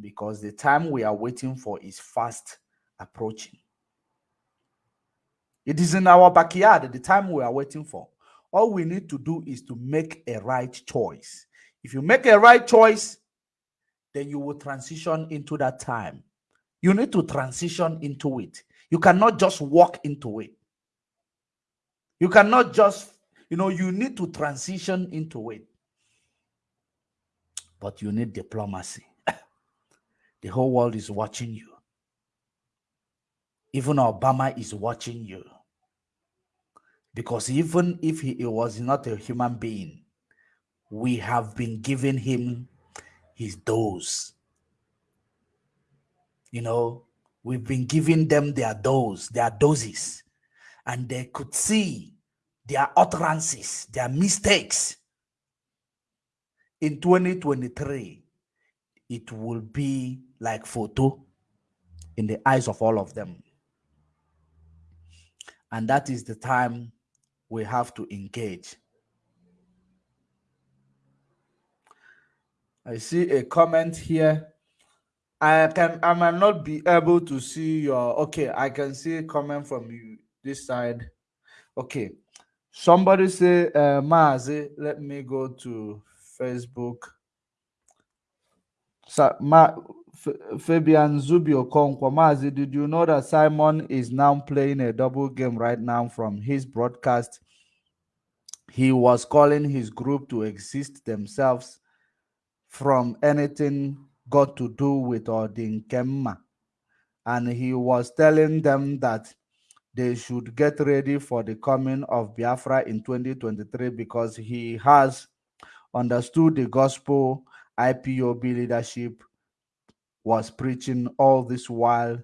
because the time we are waiting for is fast approaching it is in our backyard the time we are waiting for all we need to do is to make a right choice if you make a right choice then you will transition into that time you need to transition into it you cannot just walk into it. You cannot just, you know, you need to transition into it. But you need diplomacy. the whole world is watching you. Even Obama is watching you. Because even if he, was not a human being, we have been giving him his dose. You know, We've been giving them their dose, their doses, and they could see their utterances, their mistakes. In 2023, it will be like photo in the eyes of all of them. And that is the time we have to engage. I see a comment here I can I might not be able to see your okay. I can see a comment from you this side. Okay. Somebody say uh Mazi, let me go to Facebook. So, Ma, Fabian Zubio Konkwa Mazi, did you know that Simon is now playing a double game right now from his broadcast? He was calling his group to exist themselves from anything got to do with Odin. And he was telling them that they should get ready for the coming of Biafra in 2023 because he has understood the gospel IPOB leadership was preaching all this while.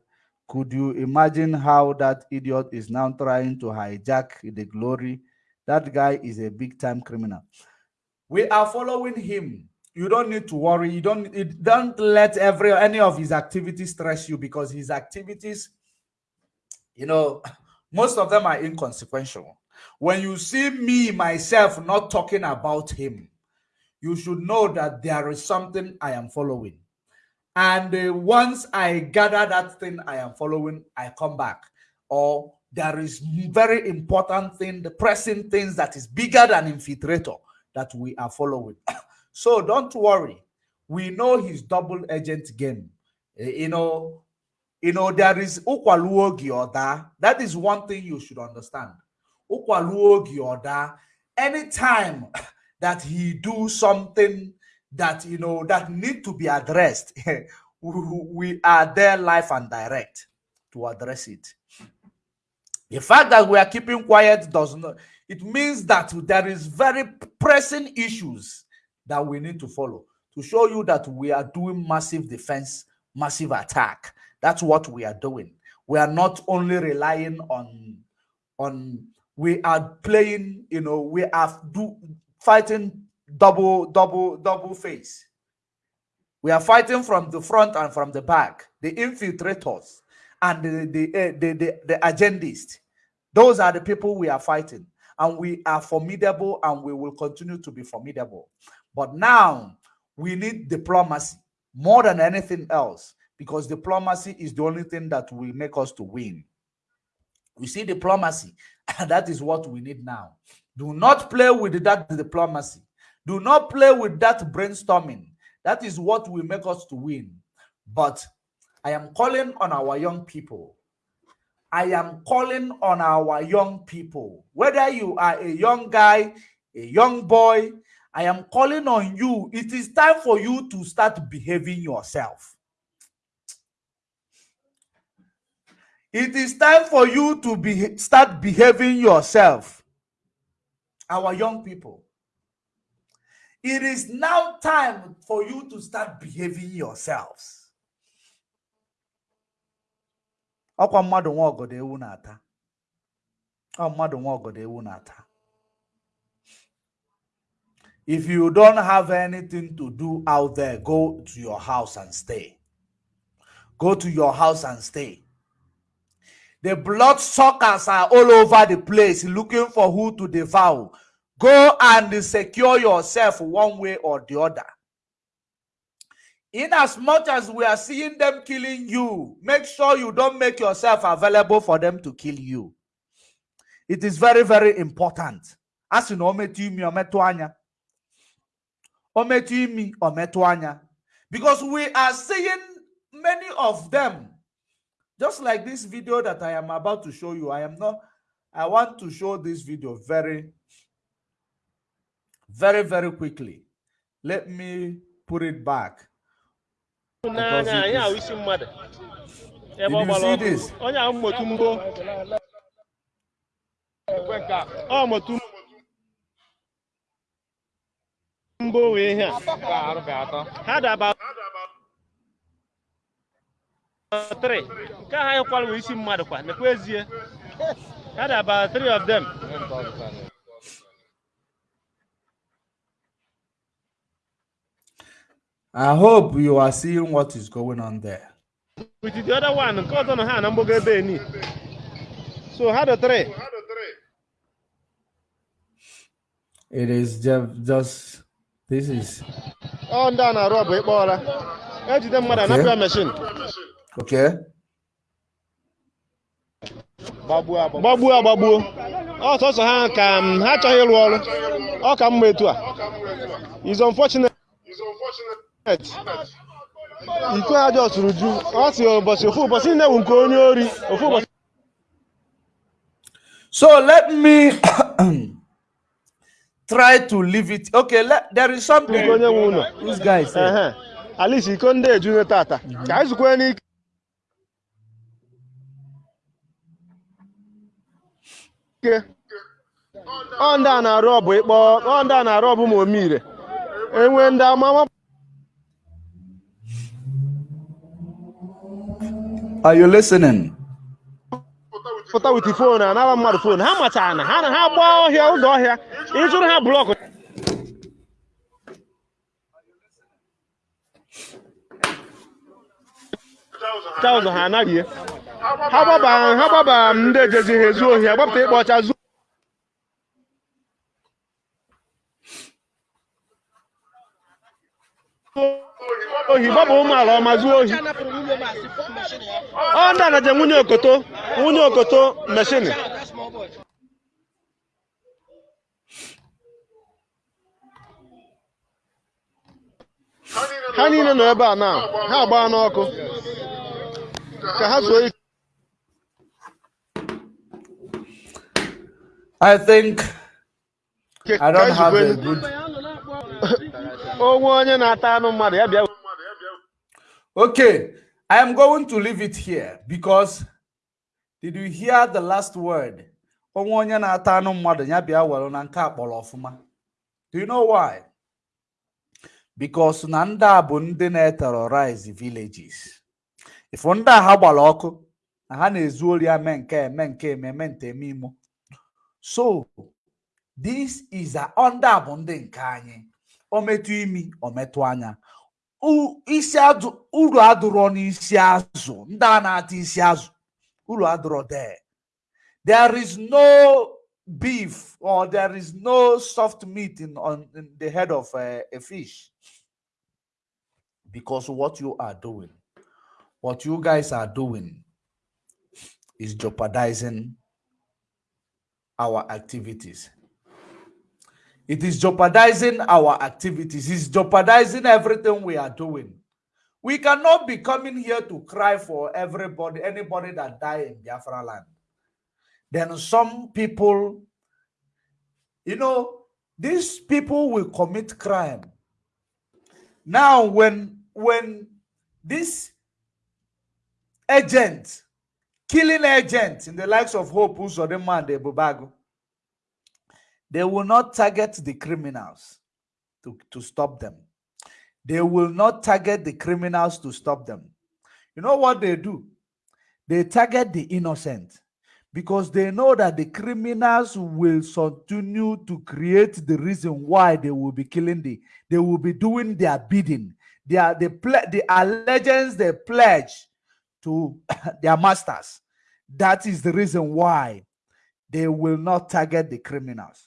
Could you imagine how that idiot is now trying to hijack the glory? That guy is a big time criminal. We are following him you don't need to worry. You don't don't let every any of his activities stress you because his activities, you know, most of them are inconsequential. When you see me myself not talking about him, you should know that there is something I am following. And uh, once I gather that thing I am following, I come back. Or there is very important thing, the pressing things that is bigger than infiltrator that we are following. So don't worry. We know his double agent game. Uh, you know, you know, there is Ukwaluogi Oda. That is one thing you should understand. Ukwaluogi Oda, anytime that he do something that, you know, that need to be addressed, we are there live and direct to address it. The fact that we are keeping quiet does not, it means that there is very pressing issues that we need to follow to show you that we are doing massive defense, massive attack. That's what we are doing. We are not only relying on on we are playing, you know, we are do fighting double, double, double face. We are fighting from the front and from the back, the infiltrators. and the the, eh, the, the, the agendists. Those are the people we are fighting. And we are formidable and we will continue to be formidable. But now we need diplomacy more than anything else because diplomacy is the only thing that will make us to win. We see diplomacy, and that is what we need now. Do not play with that diplomacy. Do not play with that brainstorming. That is what will make us to win. But I am calling on our young people. I am calling on our young people. Whether you are a young guy, a young boy, I am calling on you. It is time for you to start behaving yourself. It is time for you to be start behaving yourself. Our young people. It is now time for you to start behaving yourselves. Ọkwa mmadụ nwa ọgọdọ ewu na-ata. Ọ mmadụ nwa ọgọdọ ewu na-ata. If you don't have anything to do out there, go to your house and stay. Go to your house and stay. The blood suckers are all over the place looking for who to devour. Go and secure yourself one way or the other. In as much as we are seeing them killing you, make sure you don't make yourself available for them to kill you. It is very, very important. As you know, because we are seeing many of them just like this video that i am about to show you i am not i want to show this video very very very quickly let me put it back. Because n'anya it anyị ahụ is- isi mmadụ. Did you see this? onye ahụ mmotu mgbo ọ motu mgbo wee ihe a. Ha daba three. Nke ha kwara wee isi mmadụ kwa. Nekwa ezie. Ha three of them i hope you are seeing what is going on there. With the other one nke ọzọ nọ ha na mgbogo ebe eni so ha dị three? It is just, just this is ọ ndị a na-arụ ọbụ ịkpọ ọra ejide mmadụ Okay. anapụ ya meshin okay. Gbagbuo agbagbuo ọsọsọ ha ka m, ha achọghị ịrụ ọrụ ọ ka mma etu a is unfortunate iko ha jọsụrụ ju. Ọ si ụbọchị ofu ụbọchị niile bụ nke onye ori. Ofu ụbọchị. So let me try to leave it. Okay let, there is something. Nke onye nwe ụlọ. This guy said ehe. Alisi iko ndị ejune tata. Ka anyị zukwe n'ike. Ọ ndị a na-arụ ọbụ ịkpọ ọ ndị a na-arụ ọbụ ma omire. Enwe ndị amama are you listening? Pụta wit fon anara mmadụ fon ha machara na ha na ha gbaa ọhịa ụzọ ọhịa ịchụrụ ha blọkụ cha ụzọ ha anaghị ha gbaba ha gbaba ndị ejezi ha ezu ohi agbapụta ịkpọ ọcha zuo ohi gbaba ụmụala ọma zuo ohi. Ọ ndị a na-eje nwunye okoto nwunye okoto meshini ha niile nọ ebe a na ha agbaa n'ọkụ. Ka ha zuo ike. I think i don't have a good onwe onye na-ata anụ mmadụ ya bịa. Okay i am going to leave it here because did you hear the last word? Onye na-ata mmadụ ya bịa were na nke a kpọrọ ọfụma. Do you know why? Because na ndị a villages. Ifu ndị a ha gbara ọkụ na ha na-ezu ori nke eme nke eme so this is a ndị a bụ ndị nke imi o anya. Isi azụ uru adụrọ n'isi azụ ndị a na-ata isi azụ uru adụrọ there. There is no beef or there is no soft meat in on in the head of a, a fish. Because what you are doing what you guys are doing is jeopardizing our activities it is jeopardizing our activities. It's jeopardizing everything we are doing. We cannot be coming here to cry for everybody anybody that died in biafra land. Then some people you know these people will commit crime. Now when when this agent killing agent in the likes of hope Uzodimma and Ebube Agu they will not target the criminals to, to stop them. They will not target the criminals to stop them. You know what they do? They target the innocent because they know that the criminals will continue to create the reason why they will be killing the they will be doing their bidding. Their the ple- the allegiance they pledge to their masters. That is the reason why they will not target the criminals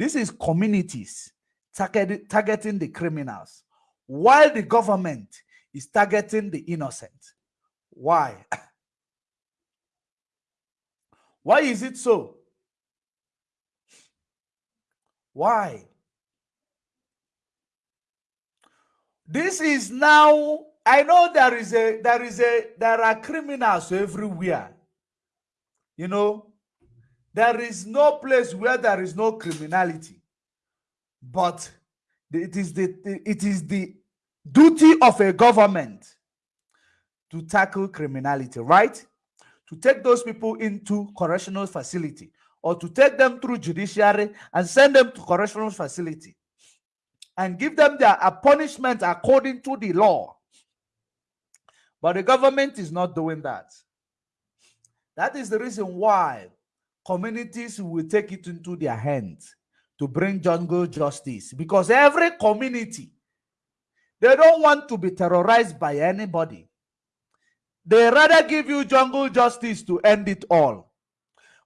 this is communities target, targeting the criminals while the government is targeting the innocent why Why is it so? Why? This is now, I know there is a, there is a, there are criminals everywhere. You know, there is no place where there is no criminality. But it is the, it is the duty of a government to tackle criminality, right? to take those people into correctional facility or to take them through judiciary and send them to correctional facility and give them their punishment according to the law. But the government is not doing that. That is the reason why communities will take it into their hands to bring jungle justice because every community they don't want to be terrorized by anybody they rather give you jungle justice to end it all.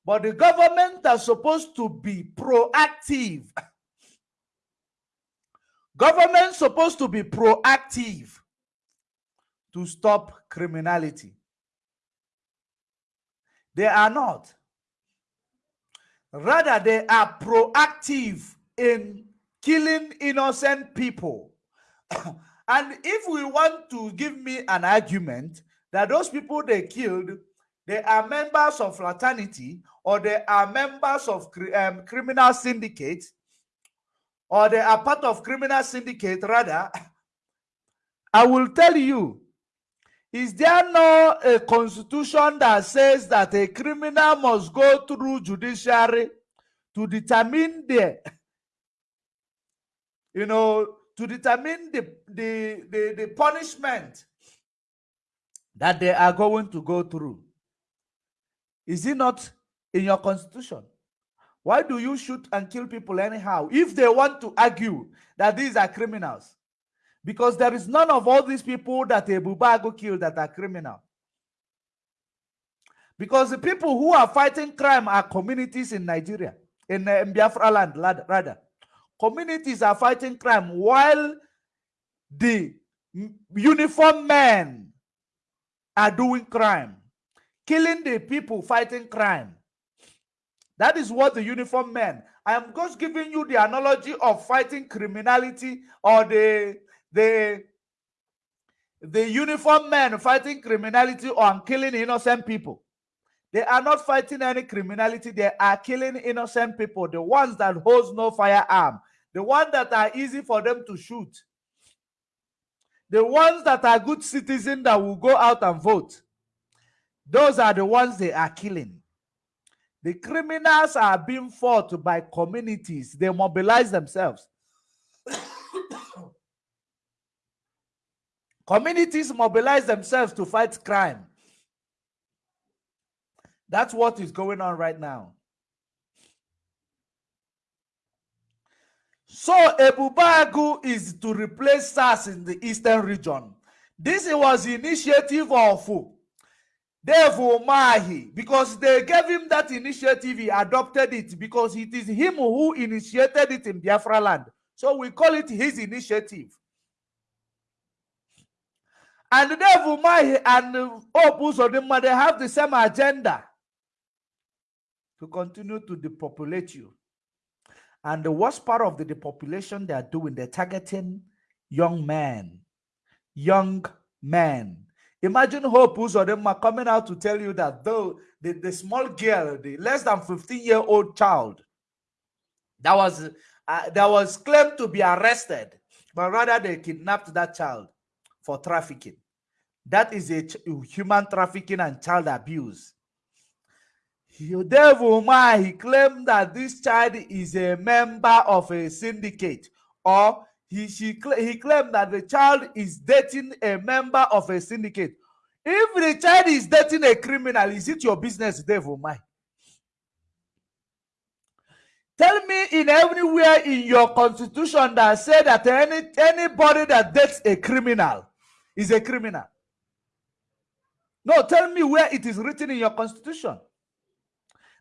But the government are supposed to be proactive. Government supposed to be proactive to stop criminality. They are not. Rather, they are proactive in killing innocent people. and if we want to give me an argument, that those people they killed, they are members of fraternity or they are members of um, criminal syndicate or they are part of criminal syndicate rather, I will tell you, is there no a constitution that says that a criminal must go through judiciary to determine the, you know, to determine the, the, the, the punishment that they are going to go through. Is it not in your constitution? Why do you shoot and kill people anyhow if they want to argue that these are criminals? Because there is none of all these people that Ebube Agu killed that are criminal. Because the people who are fighting crime are communities in Nigeria, in, uh, in Biafra land, rather. Communities are fighting crime while the uniform men are doing crime, killing the people fighting crime. That is what the uniform men. I am just giving you the analogy of fighting criminality or the the the uniform men fighting criminality or killing innocent people. They are not fighting any criminality. They are killing innocent people. The ones that holds no firearm. The ones that are easy for them to shoot. The ones that are good citizens that will go out and vote, those are the ones they are killing. The criminals are being fought by communities. They mobilize themselves. communities mobilize themselves to fight crime. That's what is going on right now. So Ebube Agu is to replace SARS in the eastern region. This was initiative of Dave Umahi because they gave him that initiative. He adopted it because it is him who initiated it in Biafra land. So we call it his initiative. And Dave Umahi and Hope Uzodimma, they have the same agenda to continue to depopulate you. And the worst part of the depopulation they are doing, they're targeting young men. Young men. Imagine Hope Uzodimma coming out to tell you that though the, the small girl, the less than 15 year old child, that was uh, that was claimed to be arrested, but rather they kidnapped that child for trafficking. That is a human trafficking and child abuse. Dave Umahi, he claimed that this child is a member of a syndicate, or he, she, he claimed that the child is dating a member of a syndicate. If the child is dating a criminal, is it your business, Dave Umahi? Tell me in everywhere in your constitution that say that any anybody that dates a criminal is a criminal. No, tell me where it is written in your constitution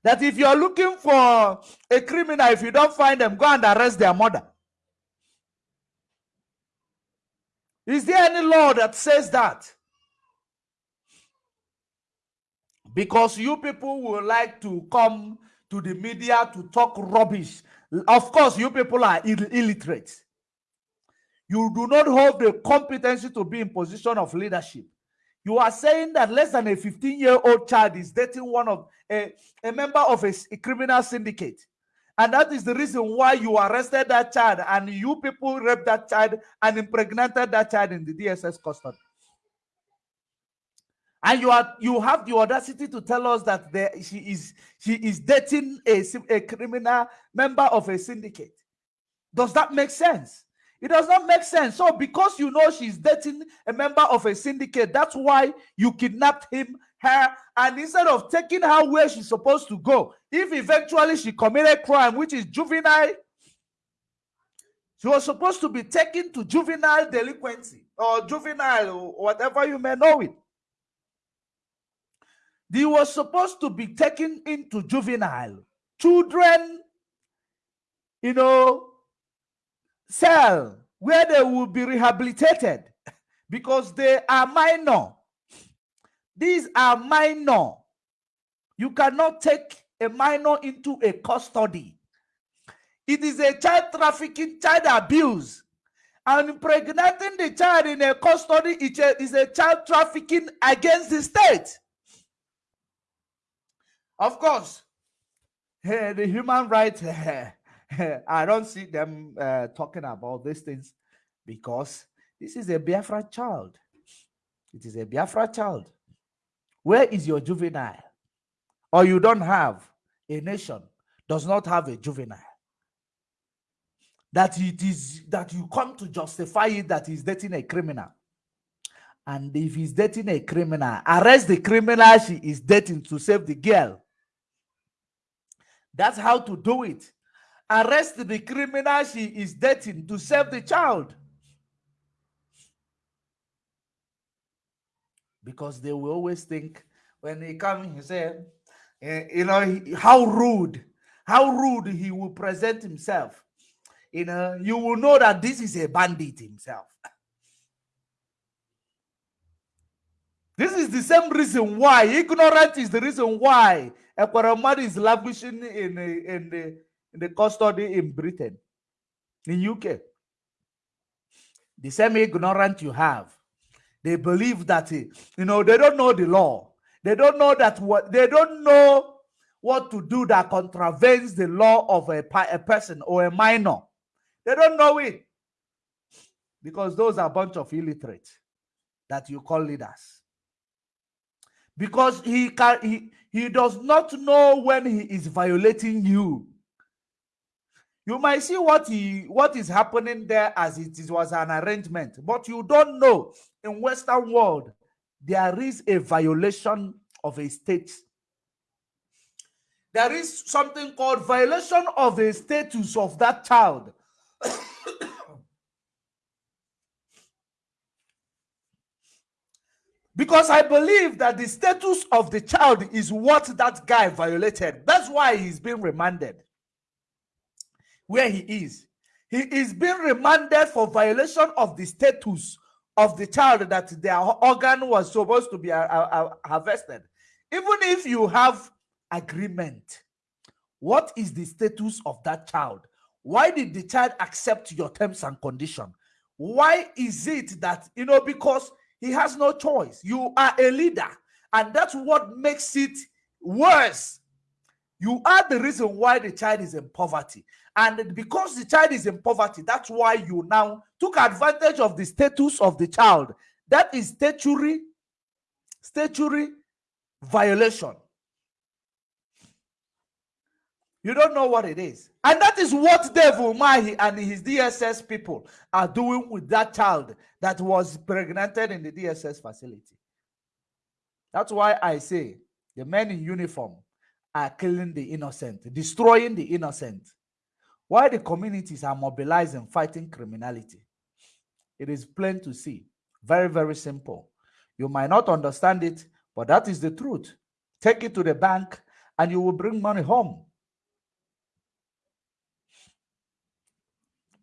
that if you're looking for a criminal, if you don't find them, go and arrest their mother. Is there any law that says that? Because you people will like to come to the media to talk rubbish. Of course, you people are Ill illiterate. You do not have the competency to be in position of leadership. You are saying that less than a 15 year old child is dating one of a, a member of a, a, criminal syndicate. And that is the reason why you arrested that child and you people raped that child and impregnated that child in the DSS custody. And you are you have the audacity to tell us that there, she is she is dating a, a criminal member of a syndicate. Does that make sense? It does not make sense. So, because you know she's dating a member of a syndicate, that's why you kidnapped him, her, and instead of taking her where she's supposed to go, if eventually she committed a crime, which is juvenile, she was supposed to be taken to juvenile delinquency or juvenile or whatever you may know it. They were supposed to be taken into juvenile. Children, you know, cell where they will be rehabilitated because they are minor. These are minor. You cannot take a minor into a custody. It is a child trafficking, child abuse. And impregnating the child in a custody is a child trafficking against the state. Of course, the human rights I don't see them uh, talking about these things because this is a Biafra child. It is a Biafra child. Where is your juvenile? Or you don't have a nation does not have a juvenile. That it is that you come to justify it that he's dating a criminal. And if he's dating a criminal, arrest the criminal she is dating to save the girl. That's how to do it arrest the criminal she is dating to save the child. Because they will always think when he come, he said, eh, you know, how rude, how rude he will present himself. You know, you will know that this is a bandit himself. This is the same reason why ignorance is the reason why Ekweremadu is lavishing in, in the in the custody in Britain, in UK. The same ignorant you have. They believe that, eh, you know, they don't know the law. They don't know that what, they don't know what to do that contravenes the law of a, a person or a minor. They don't know it. Because those are a bunch of illiterates that you call leaders. Because he can he, he does not know when he is violating you you might see what he what is happening there as it is, was an arrangement but you don't know. In western world there is a violation of a state. There is something called violation of the status of that child. Because I believe that the status of the child is what that guy violated. That's why he's being remanded where he is. He is being remanded for violation of the status of the child that their organ was supposed to be uh, uh, uh, harvested. Even if you have agreement, what is the status of that child? Why did the child accept your terms and condition? Why is it that, you know, because he has no choice. You are a leader, and that's what makes it worse. You are the reason why the child is in poverty. And because the child is in poverty, that's why you now took advantage of the status of the child. That is statutory, statutory violation. You don't know what it is. And that is what Dave Umahi and his DSS people are doing with that child that was pregnanted in the DSS facility. That's why I say the men in uniform are killing the innocent, destroying the innocent. Why the communities are mobilizing, fighting criminality. It is plain to see. Very, very simple. You might not understand it, but that is the truth. Take it to the bank and you will bring money home.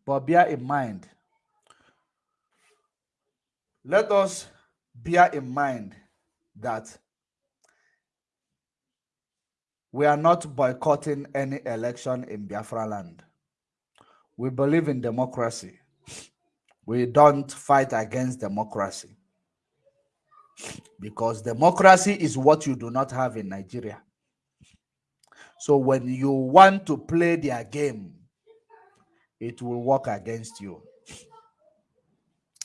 But bear in mind, let us bear in mind that we are not boycotting any election in Biafra land. We believe in democracy. We don't fight against democracy. Because democracy is what you do not have in Nigeria. So when you want to play their game, it will work against you.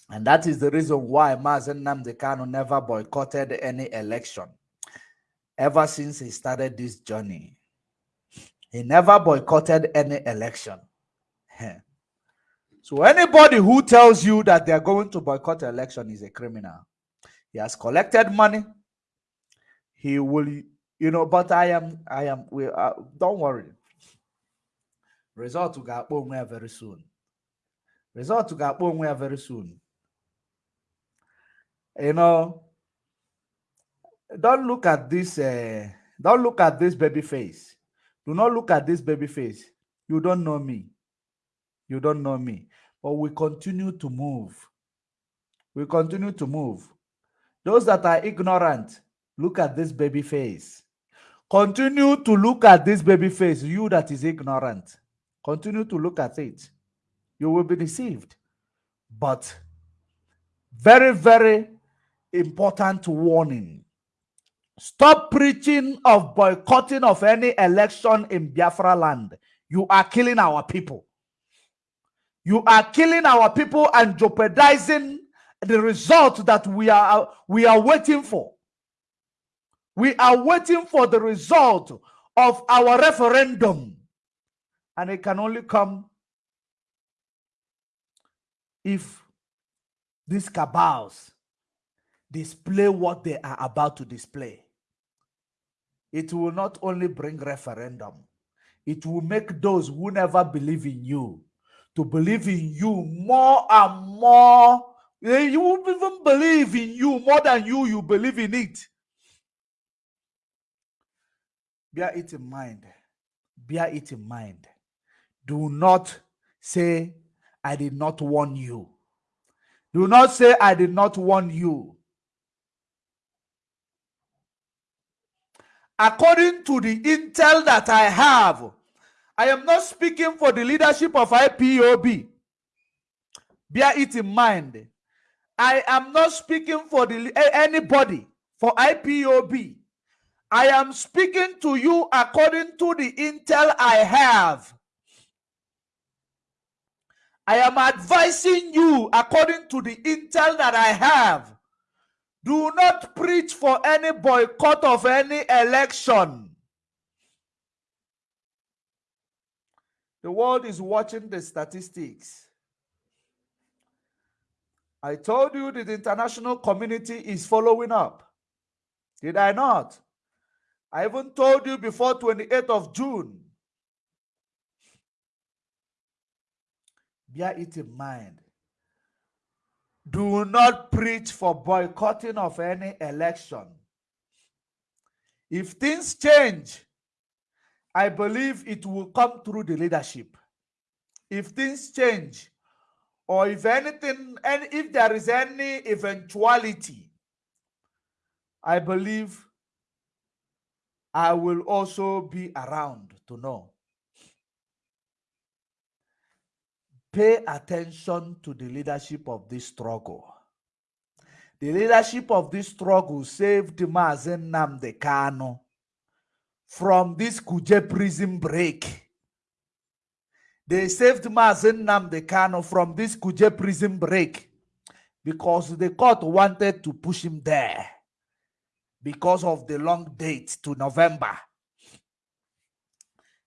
And that is the reason why Mazi Nnamdi Kanu never boycotted any election ever since he started this journey. He never boycotted any election. So anybody who tells you that they're going to boycott election is a criminal. He has collected money. He will, you know, but I am, I am, we, uh, don't worry. Result ga-akpọ onwe very soon. Result ga-akpọ onwe very soon. You know, don't look at this. Uh, don't look at this baby face. Do not look at this baby face. You don't know me. You don't know me. But we continue to move. We continue to move. Those that are ignorant, look at this baby face. Continue to look at this baby face. You that is ignorant. Continue to look at it. You will be deceived. But very, very important warning. Stop preaching of boycotting of any election in Biafra land. You are killing our people. You are killing our people and jeopardizing the result that we are we are waiting for. We are waiting for the result of our referendum and it can only come if these cabals display what they are about to display. It will not only bring referendum, it will make those who never believe in you to believe in you more and more. Eh, you will even believe in you more than you, you believe in it. Bear it in mind. Bear it in mind. Do not say, I did not warn you. Do not say, I did not warn you. According to the intel that I have, I am not speaking for the leadership of IPOB. Bear it in mind. I am not speaking for the anybody for IPOB. I am speaking to you according to the intel I have. I am advising you according to the intel that I have. Do not preach for any boycott of any election. The world is watching the statistics. I told you that the international community is following up. Did I not? I even told you before 28th of June bear it in mind. Do not preach for boycotting of any election. If things change, I believe it will come through the leadership. If things change, or if anything, and if there is any eventuality, I believe I will also be around to know. Pay attention to the leadership of this struggle. The leadership of this struggle saved Mazi Nnamdi Kanu from this Kuje prison break. They saved Mazi Nnamdi Kanu from this Kuje prison break because the court wanted to push him there because of the long date to November.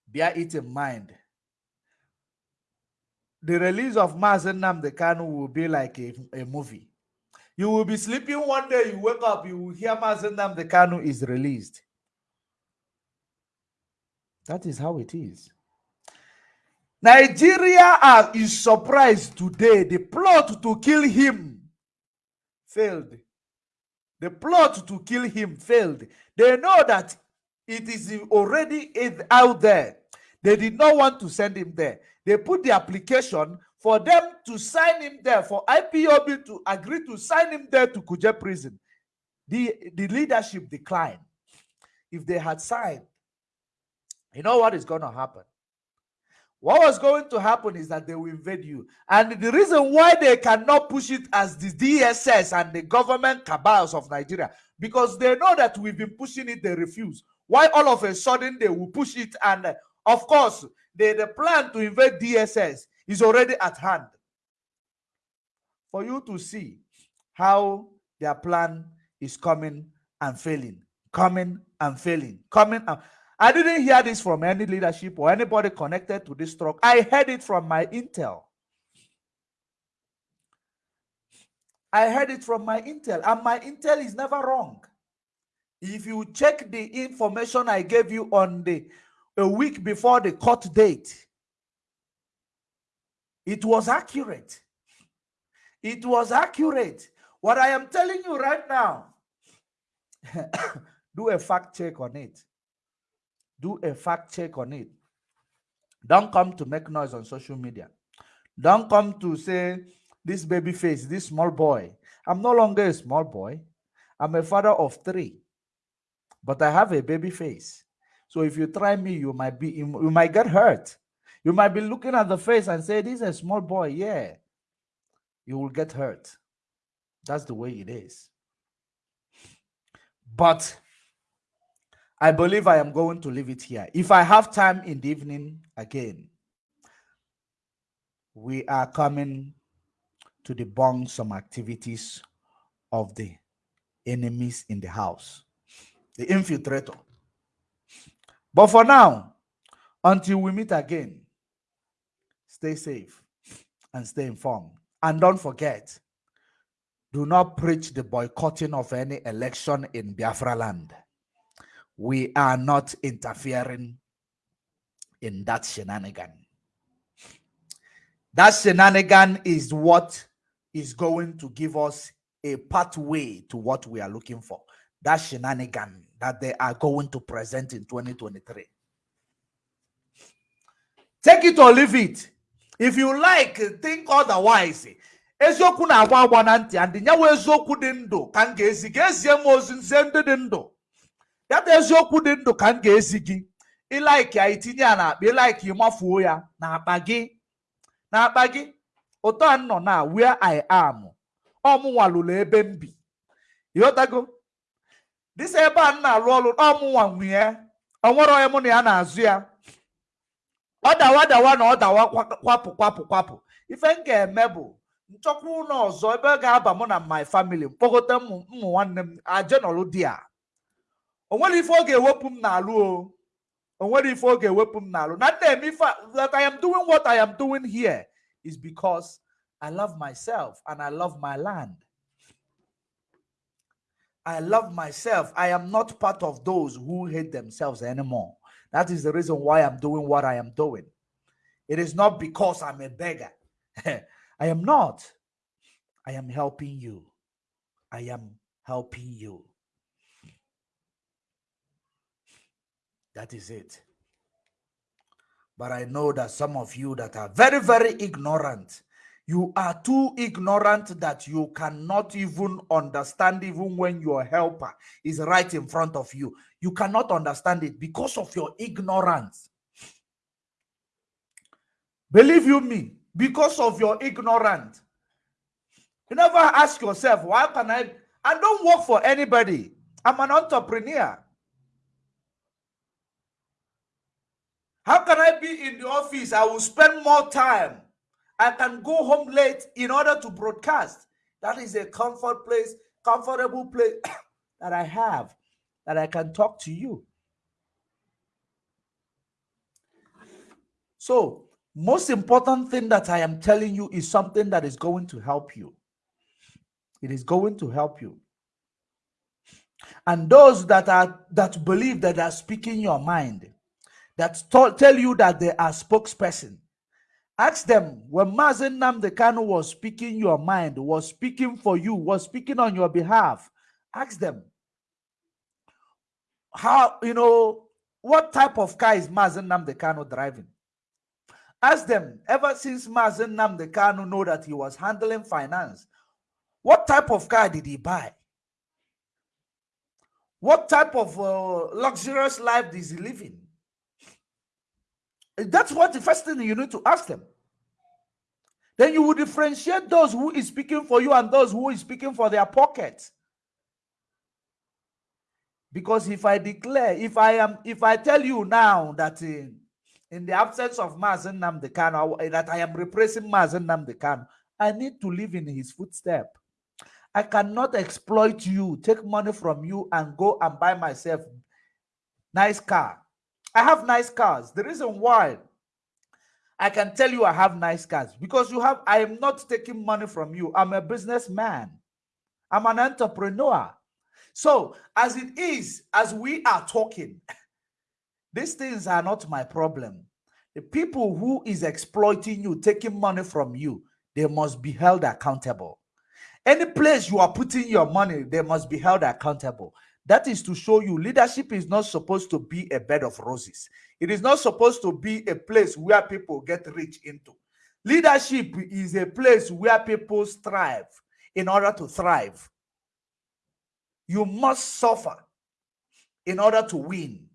Bear it in mind the release of Mazi Nnamdi Kanu will be like a, a movie. You will be sleeping one day, you wake up, you will hear Mazi Nnamdi Kanu is released. That is how it is. Nigeria is surprised today. The plot to kill him failed. The plot to kill him failed. They know that it is already out there. They did not want to send him there. They put the application for them to sign him there, for IPOB to agree to sign him there to Kuje prison. The, the leadership declined. If they had signed, you know what is going to happen? What was going to happen is that they will invade you. And the reason why they cannot push it as the DSS and the government cabals of Nigeria, because they know that we've been pushing it, they refuse. Why all of a sudden they will push it? And uh, of course, the, the plan to invade DSS is already at hand. For you to see how their plan is coming and failing, coming and failing, coming and I didn't hear this from any leadership or anybody connected to this truck. I heard it from my intel. I heard it from my intel, and my intel is never wrong. If you check the information I gave you on the a week before the court date. It was accurate. It was accurate. What I am telling you right now, do a fact check on it. Do a fact check on it. Don't come to make noise on social media. Don't come to say, this baby face, this small boy. I'm no longer a small boy. I'm a father of three, but I have a baby face. So if you try me, you might be you, might get hurt. You might be looking at the face and say, This is a small boy. Yeah. You will get hurt. That's the way it is. But I believe I am going to leave it here. If I have time in the evening again, we are coming to debunk some activities of the enemies in the house, the infiltrator. But for now, until we meet again, stay safe and stay informed. And don't forget, do not preach the boycotting of any election in Biafra land. We are not interfering in that shenanigan. That shenanigan is what is going to give us a pathway to what we are looking for. That shenanigan that they are going to present in 2023. Take it or leave it. If you like, think otherwise. eziokwu na-agba agba na ntị and nyawa eziokwu dị ndụ ka ya da eziokwu dị ndụ ka m ga-ezi gị. Ịlaiki ya itinye ya n'akpa ịlaiki ịmafuo ya n'akpa gị. N'akpa gị ụtọ a nọ na where I am ọmụnwalụrụ ebe m bi. Ịghọtago dịsa ebe a na-alụ ọrụ ọmụnwa nwunye o nwere onye mụ na ya na-azụ ya. Ọ dawa dawa na ọ dawa kwapụ kwapụ kwapụ. Ife m ga-eme bụ nchọkwa ụlọ ọzọ ebe ga-aba mụ na my family mkpọkọta ụmụ nwanne m ajenọlụ di a nwere ife ọ ga-ewepụ m n'alụ o o nwere ife ọ ga-ewepụ n'alụ na nna eme ife that I am doing what I am doing here is because I love myself and I love my land. I love myself. I am not part of those who hate themselves anymore. That is the reason why I'm doing what I am doing. It is not because I'm a beggar. I am not. I am helping you. I am helping you. That is it. But I know that some of you that are very, very ignorant, you are too ignorant that you cannot even understand even when your helper is right in front of you. You cannot understand it because of your ignorance. Believe you me, because of your ignorance. You never ask yourself, why can I? I don't work for anybody. I'm an entrepreneur. How can I be in the office? I will spend more time. I can go home late in order to broadcast. That is a comfort place, comfortable place that I have, that I can talk to you. So, most important thing that I am telling you is something that is going to help you. It is going to help you. And those that are that believe that are speaking your mind, that tell you that they are spokesperson. Ask them when Mazi Nnamdi Kanu was speaking your mind, was speaking for you, was speaking on your behalf. Ask them how you know what type of car is Mazi Nnamdi Kanu driving. Ask them ever since Mazi Nnamdi Kanu know that he was handling finance, what type of car did he buy? What type of uh, luxurious life is he living? That's what the first thing you need to ask them. Then you will differentiate those who is speaking for you and those who is speaking for their pockets. Because if I declare, if I am, if I tell you now that in, in the absence of Mazi Nnamdi Kanu, eh, that I am replacing Mazi Nnamdi Kanu, I need to live in his footstep. I cannot exploit you, take money from you, and go and buy myself nice car I have nice cars. The reason why I can tell you I have nice cars because you have, I am not taking money from you. I'm a businessman. I'm an entrepreneur. So as it is, as we are talking, these things are not my problem. The people who is exploiting you, taking money from you, they must be held accountable. Any place you are putting your money, they must be held accountable. That is to show you leadership is not supposed to be a bed of roses. It is not supposed to be a place where people get rich into. Leadership is a place where people strive in order to thrive. You must suffer in order to win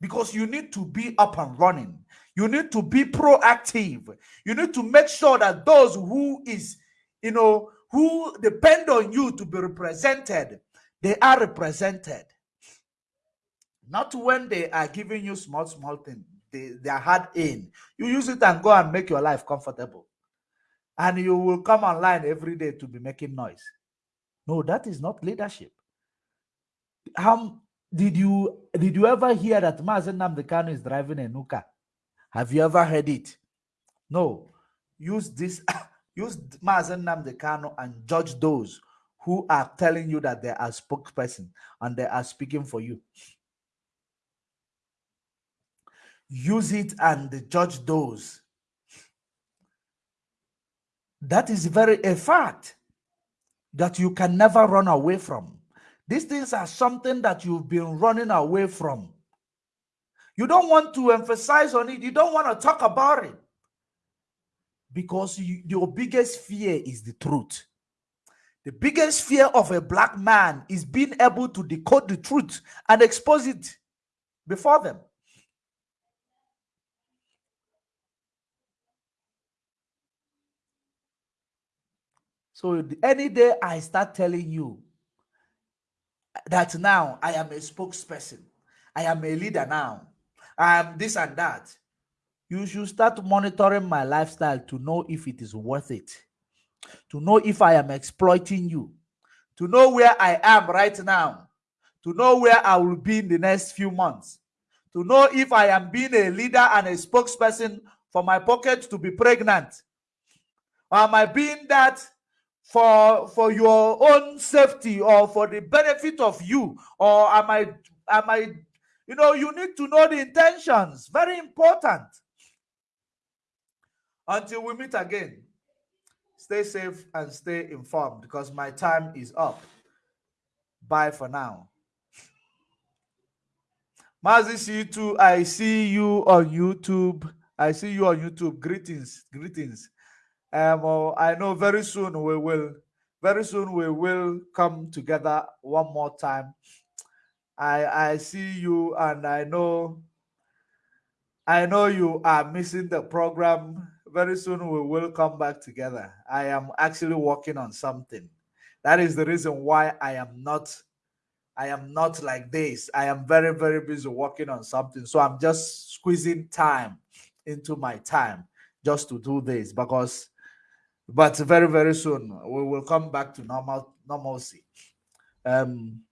because you need to be up and running. You need to be proactive. You need to make sure that those who is, you know, who depend on you to be represented they are represented. Not when they are giving you small, small things. They, they are hard in. You use it and go and make your life comfortable. And you will come online every day to be making noise. No, that is not leadership. How did you did you ever hear that Mazi Nnamdi Kanu is driving a Nuka? Have you ever heard it? No. Use this, use Mazi Nnamdi Kanu and judge those who are telling you that they are spokesperson and they are speaking for you. Use it and judge those. That is very a fact that you can never run away from. These things are something that you've been running away from. You don't want to emphasize on it. You don't want to talk about it because you, your biggest fear is the truth. The biggest fear of a black man is being able to decode the truth and expose it before them. So any day I start telling you that now I am a spokesperson, I am a leader now, I am this and that, you should start monitoring my lifestyle to know if it is worth it to know if I am exploiting you, to know where I am right now, to know where I will be in the next few months, to know if I am being a leader and a spokesperson for my pocket to be pregnant. Or am I being that for for your own safety or for the benefit of you? Or am I am I you know you need to know the intentions. Very important. Until we meet again. Stay safe and stay informed because my time is up. Bye for now. Mazi C2, I see you on YouTube. I see you on YouTube. Greetings, greetings. Um, oh, I know very soon we will, very soon we will come together one more time. I I see you and I know I know you are missing the program. Very soon we will come back together. I am actually working on something. That is the reason why I am not I am not like this. I am very, very busy working on something. So I'm just squeezing time into my time just to do this because but very, very soon we will come back to normal normalcy. Um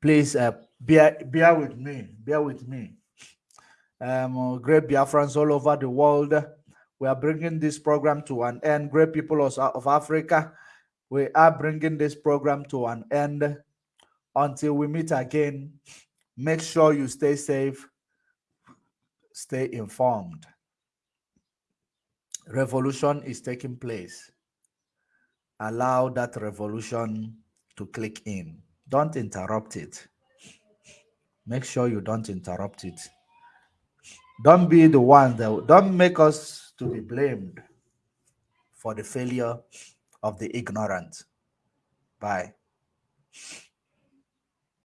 please uh, bear bear with me, bear with me. Um great Biafrans all over the world. We are bringing this program to an end. Great people of, Africa, we are bringing this program to an end until we meet again, make sure you stay safe, stay informed. Revolution is taking place. Allow that revolution to click in. Don't interrupt it. Make sure you don't interrupt it. Don't be the one that don't make us to be blamed for the failure of the ignorant. Bye.